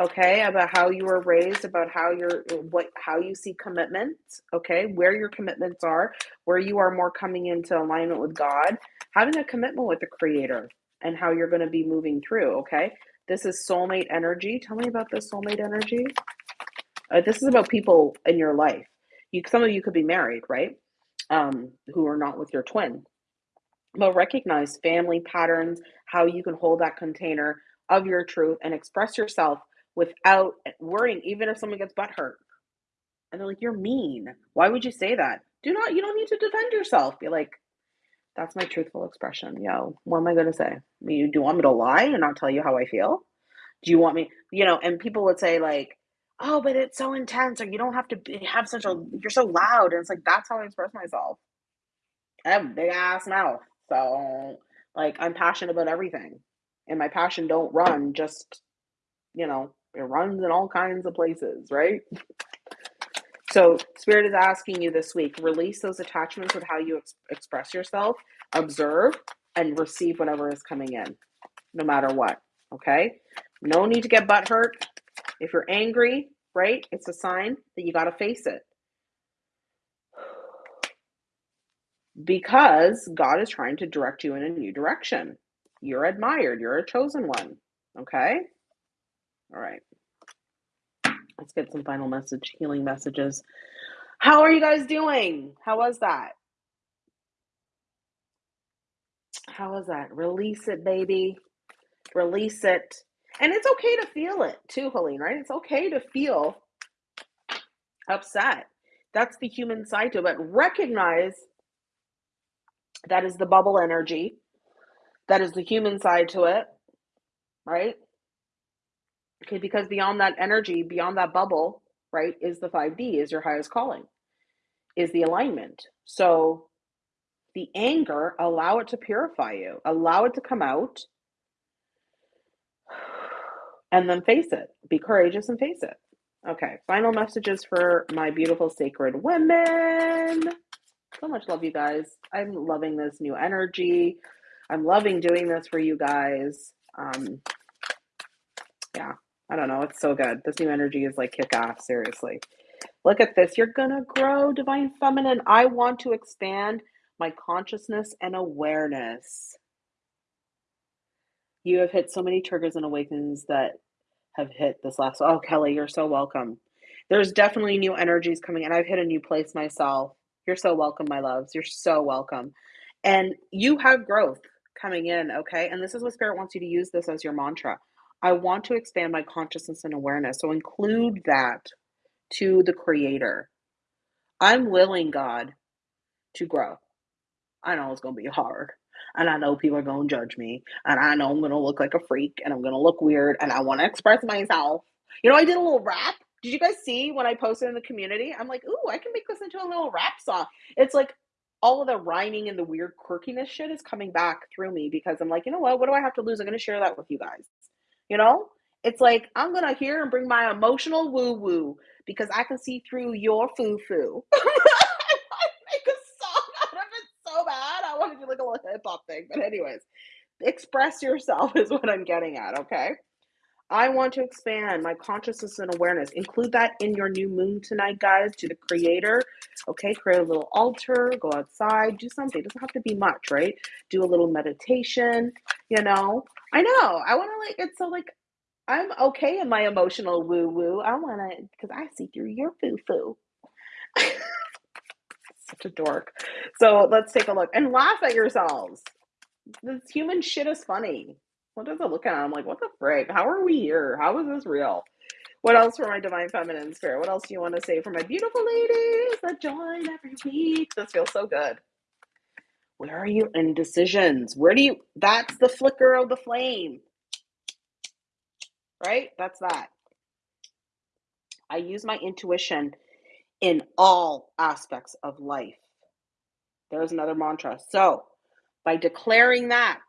Speaker 1: Okay? About how you were raised, about how you're uh, what how you see commitment, okay? Where your commitments are, where you are more coming into alignment with God, having a commitment with the creator, and how you're gonna be moving through, okay? This is soulmate energy. Tell me about this soulmate energy. Uh, this is about people in your life. You some of you could be married, right? Um, who are not with your twin. But recognize family patterns, how you can hold that container of your truth and express yourself without, worrying, even if someone gets butthurt. And they're like, "You're mean. Why would you say that?" Do not you don't need to defend yourself. Be like, "That's my truthful expression, yo. What am I gonna say? You do want me to lie and not tell you how I feel? Do you want me" you know, and people would say like, "Oh, but it's so intense," or "You don't have to be have such a you're so loud." And it's like, that's how I express myself. I have a big ass mouth, so, like, I'm passionate about everything, and my passion don't run just you know, it runs in all kinds of places, right? So, spirit is asking you this week, release those attachments with how you ex express yourself, observe, and receive whatever is coming in, no matter what, okay? No need to get butt hurt. If you're angry, right, it's a sign that you gotta face it. Because God is trying to direct you in a new direction. You're admired, you're a chosen one, okay? Alright. Let's get some final message healing messages. How are you guys doing? How was that? How was that? Release it, baby. Release it. And it's okay to feel it too, Helene, right? It's okay to feel upset. That's the human side to it, but recognize that is the bubble energy. That is the human side to it, right? Okay, because beyond that energy, beyond that bubble, right, is the 5D, is your highest calling, is the alignment. So, the anger, allow it to purify you, allow it to come out and then face it. Be courageous and face it. Okay, final messages for my beautiful sacred women. So much love, you guys. I'm loving this new energy. I'm loving doing this for you guys. Um, yeah, I don't know, it's so good. This new energy is like kick ass, seriously. Look at this. You're gonna grow, divine feminine. I want to expand my consciousness and awareness. You have hit so many triggers and awakenings that have hit this last oh, Kelly, you're so welcome. There's definitely new energies coming and I've hit a new place myself. You're so welcome, my loves. You're so welcome. And you have growth coming in, okay? And this is what spirit wants you to use this as your mantra. I want to expand my consciousness and awareness. So include that to the creator. I'm willing, God, to grow. I know it's gonna be hard, and I know people are gonna judge me, and I know I'm gonna look like a freak, and I'm gonna look weird, and I wanna express myself. You know, I did a little rap. Did you guys see when I posted in the community? I'm like, "Ooh, I can make this into a little rap song." It's like all of the rhyming and the weird quirkiness shit is coming back through me because I'm like, "You know what? What do I have to lose? I'm gonna share that with you guys." You know? It's like, I'm gonna hear and bring my emotional woo woo because I can see through your foo foo. (laughs) I wanna make a song out of it so bad. I wanna feel like a But anyways, express yourself (laughs) is what I'm getting at, okay? I want to expand my consciousness and awareness. Include that in your new moon tonight, guys, to the creator. Okay, create a little altar, go outside, do something. It doesn't have to be much, right? Do a little meditation, you know. I know. I want to like it's so like I'm okay in my emotional woo woo. I want to because I see through your foo foo. (laughs) Such a dork. So let's take a look and laugh at yourselves. This human shit is funny. What does it look at? I'm like, what the frick? How are we here? How is this real? What else for my divine feminine spirit? What else do you want to say for my beautiful ladies that join every week? This feels so good. Where are you indecisions? Where do you that's the flicker of the flame. Right? That's that. I use my intuition in all aspects of life. There's another mantra. So, by declaring that,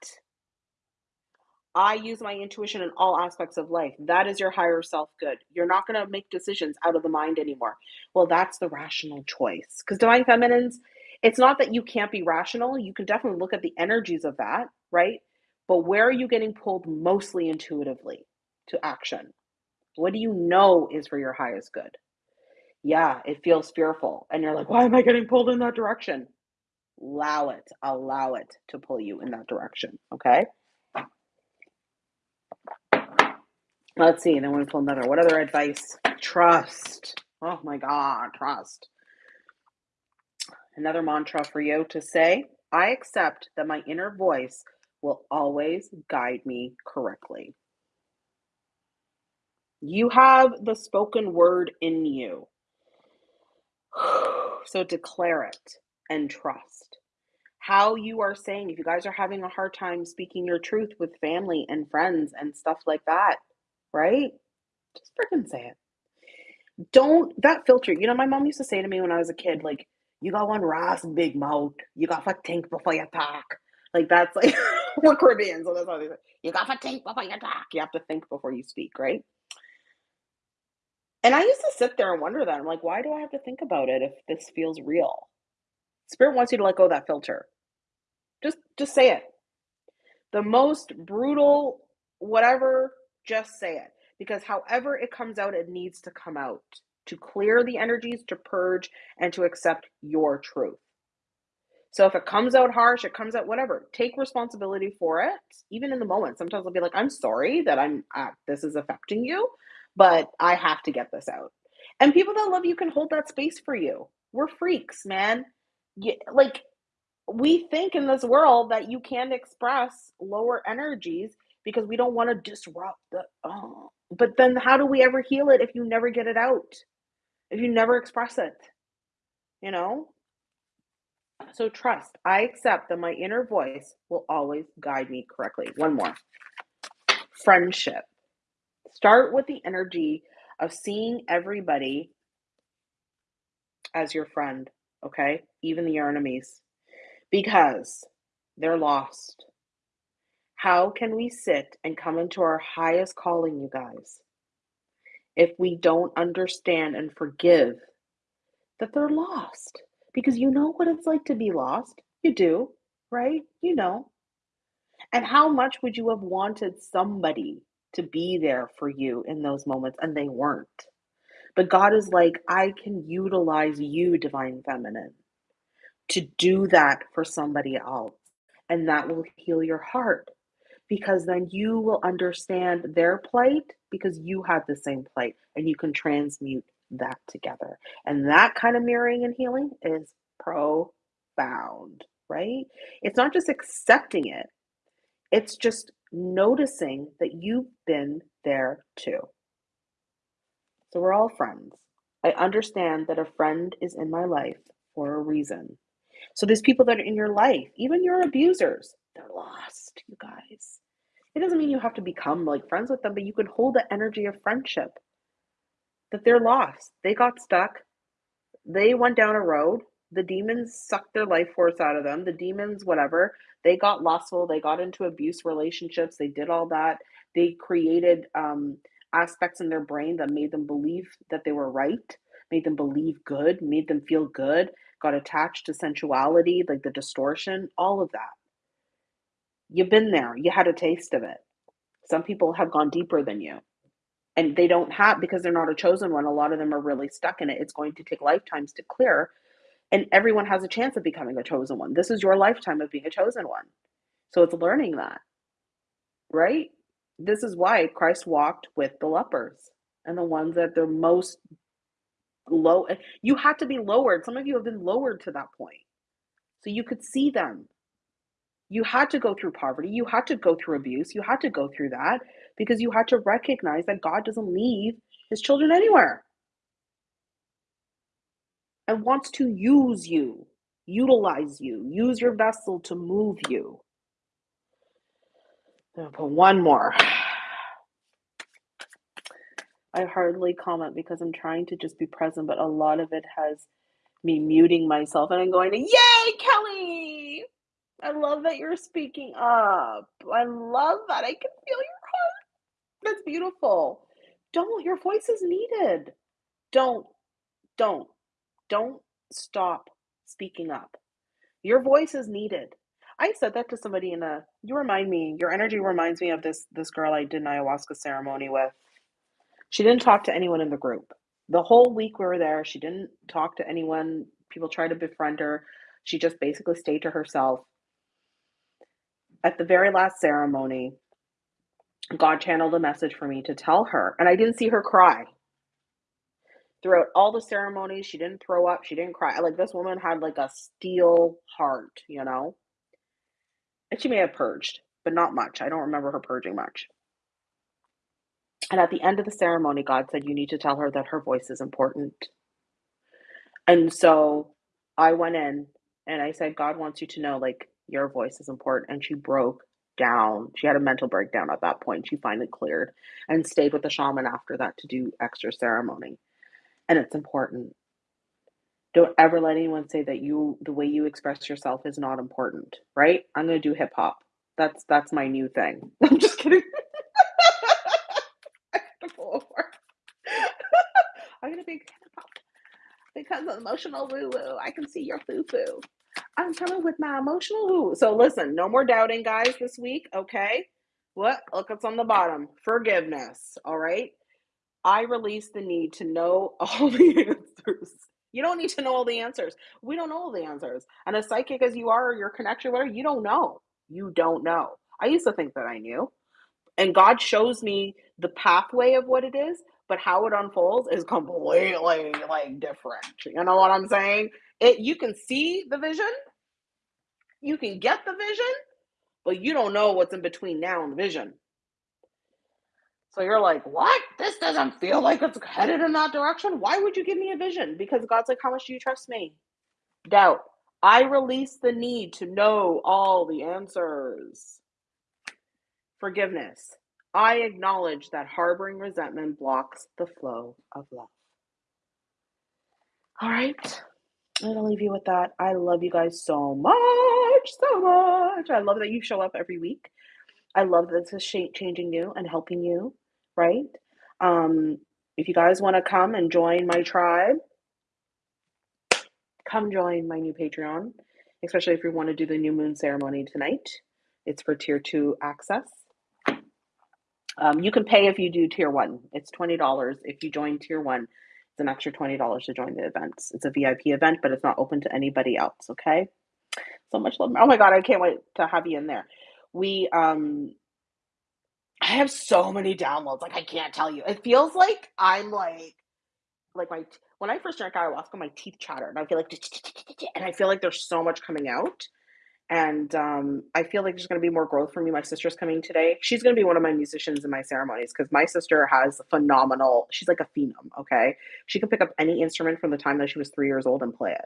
Speaker 1: I use my intuition in all aspects of life. That is your higher self good. You're not going to make decisions out of the mind anymore. Well, that's the rational choice. Because divine feminines, it's not that you can't be rational. You can definitely look at the energies of that, right? But where are you getting pulled mostly intuitively to action? What do you know is for your highest good? Yeah, it feels fearful. And you're like, why am I getting pulled in that direction? Allow it, allow it to pull you in that direction. Okay. Let's see. Then we pull another. What other advice? Trust. Oh my God, trust. Another mantra for you to say I accept that my inner voice will always guide me correctly. You have the spoken word in you. (sighs) So declare it and trust. How you are saying, if you guys are having a hard time speaking your truth with family and friends and stuff like that, right? Just freaking say it. Don't that filter. You know, my mom used to say to me when I was a kid, like, you got one ras big mouth. You got to think before you talk. Like that's like (laughs) we're Caribbean, so that's how they say. You got to think before you talk. You have to think before you speak, right? And I used to sit there and wonder that. I'm like, why do I have to think about it if this feels real? Spirit wants you to let go of that filter. Just just say it. The most brutal whatever just say it. Because however it comes out, it needs to come out to clear the energies, to purge, and to accept your truth. So if it comes out harsh, it comes out whatever. Take responsibility for it, even in the moment. Sometimes I'll be like, "I'm sorry that I'm uh, this is affecting you, but I have to get this out." And people that love you can hold that space for you. We're freaks, man. Like we think in this world that you can't express lower energies because we don't want to disrupt the oh. but then how do we ever heal it if you never get it out? If you never express it you know? So trust i accept that my inner voice will always guide me correctly. One more. Friendship. Start with the energy of seeing everybody as your friend okay even your enemies because they're lost how can we sit and come into our highest calling, you guys, if we don't understand and forgive that they're lost? Because you know what it's like to be lost. You do, right? You know. And how much would you have wanted somebody to be there for you in those moments and they weren't? But God is like, I can utilize you, divine feminine, to do that for somebody else. And that will heal your heart because then you will understand their plight because you have the same plight and you can transmute that together. And that kind of mirroring and healing is profound, right? It's not just accepting it, it's just noticing that you've been there too. So we're all friends. I understand that a friend is in my life for a reason. So there's people that are in your life, even your abusers, they're lost, you guys. It doesn't mean you have to become like friends with them, but you can hold the energy of friendship. That they're lost. They got stuck. They went down a road. The demons sucked their life force out of them. The demons, whatever, they got lustful. They got into abuse relationships. They did all that. They created um, aspects in their brain that made them believe that they were right, made them believe good, made them feel good, got attached to sensuality, like the distortion, all of that. You've been there, you had a taste of it. Some people have gone deeper than you. And they don't have because they're not a chosen one, a lot of them are really stuck in it. It's going to take lifetimes to clear, and everyone has a chance of becoming a chosen one. This is your lifetime of being a chosen one. So it's learning that, right? This is why Christ walked with the lepers and the ones that they're most low. You had to be lowered. Some of you have been lowered to that point. So you could see them. You had to go through poverty. You had to go through abuse. You had to go through that because you had to recognize that God doesn't leave his children anywhere and wants to use you, utilize you, use your vessel to move you. One more. I hardly comment because I'm trying to just be present, but a lot of it has me muting myself and I'm going to, Yay, Kelly! I love that you're speaking up. I love that. I can feel your heart. That's beautiful. Don't, your voice is needed. Don't, don't, don't stop speaking up. Your voice is needed. I said that to somebody in a you remind me, your energy reminds me of this this girl I did an ayahuasca ceremony with. She didn't talk to anyone in the group. The whole week we were there, she didn't talk to anyone. People tried to befriend her. She just basically stayed to herself. At the very last ceremony, God channeled a message for me to tell her, and I didn't see her cry. Throughout all the ceremonies, she didn't throw up, she didn't cry. Like this woman had like a steel heart, you know? And she may have purged, but not much. I don't remember her purging much. And at the end of the ceremony, God said, You need to tell her that her voice is important. And so I went in and I said, God wants you to know, like, your voice is important. And she broke down. She had a mental breakdown at that point. She finally cleared and stayed with the shaman after that to do extra ceremony. And it's important. Don't ever let anyone say that you the way you express yourself is not important, right? I'm gonna do hip hop. That's that's my new thing. (laughs) I'm just kidding. (laughs) I'm gonna (laughs) be hip hop because of emotional woo woo. I can see your foo foo. I'm coming with my emotional woo. So listen, no more doubting, guys, this week. Okay. What? Look, it's on the bottom. Forgiveness. All right. I release the need to know all the answers. You don't need to know all the answers. We don't know all the answers. And as psychic as you are, or your connection, whatever, you don't know. You don't know. I used to think that I knew. And God shows me the pathway of what it is, but how it unfolds is (laughs) completely like different. You know what I'm saying? It you can see the vision, you can get the vision, but you don't know what's in between now and the vision. So you're like, what? This doesn't feel like it's headed in that direction. Why would you give me a vision? Because God's like, how much do you trust me? Doubt. I release the need to know all the answers. Forgiveness. I acknowledge that harboring resentment blocks the flow of love. All right. I'm going to leave you with that. I love you guys so much, so much. I love that you show up every week. I love that this is changing you and helping you right? Um, if you guys want to come and join my tribe, come join my new Patreon, especially if you want to do the new moon ceremony tonight. It's for tier two access. Um, you can pay if you do tier one. It's $20. If you join tier one, it's an extra $20 to join the events. It's a VIP event, but it's not open to anybody else, okay? So much love. Oh my God, I can't wait to have you in there. We um I have so many downloads, like, I can't tell you. It feels like I'm, like like, my when I first drank ayahuasca, my teeth chattered, and I feel like and I feel like there's so much coming out, and, um, I feel like there's gonna be more growth for me. My sister's coming today. She's gonna be one of my musicians in my ceremonies because my sister has phenomenal she's like a phenom, okay? She can pick up any instrument from the time that she was 3 years old and play it.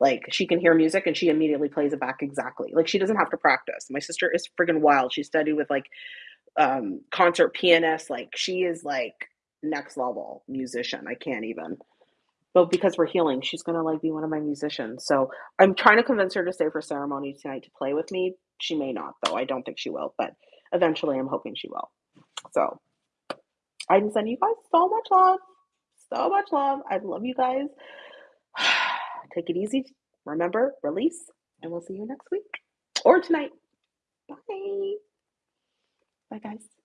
Speaker 1: Like, she can hear music, and she immediately plays it back exactly. Like, she doesn't have to practice. My sister is friggin' wild. She studied with, like, um, concert pianist. Like she is like next level musician. I can't even. But because we're healing, she's gonna like be one of my musicians. So I'm trying to convince her to stay for ceremony tonight to play with me. She may not though. I don't think she will, but eventually I'm hoping she will. So I can send you guys so much love. So much love. I love you guys. (sighs) Take it easy remember, release, and we'll see you next week or tonight. Bye. Bye, guys.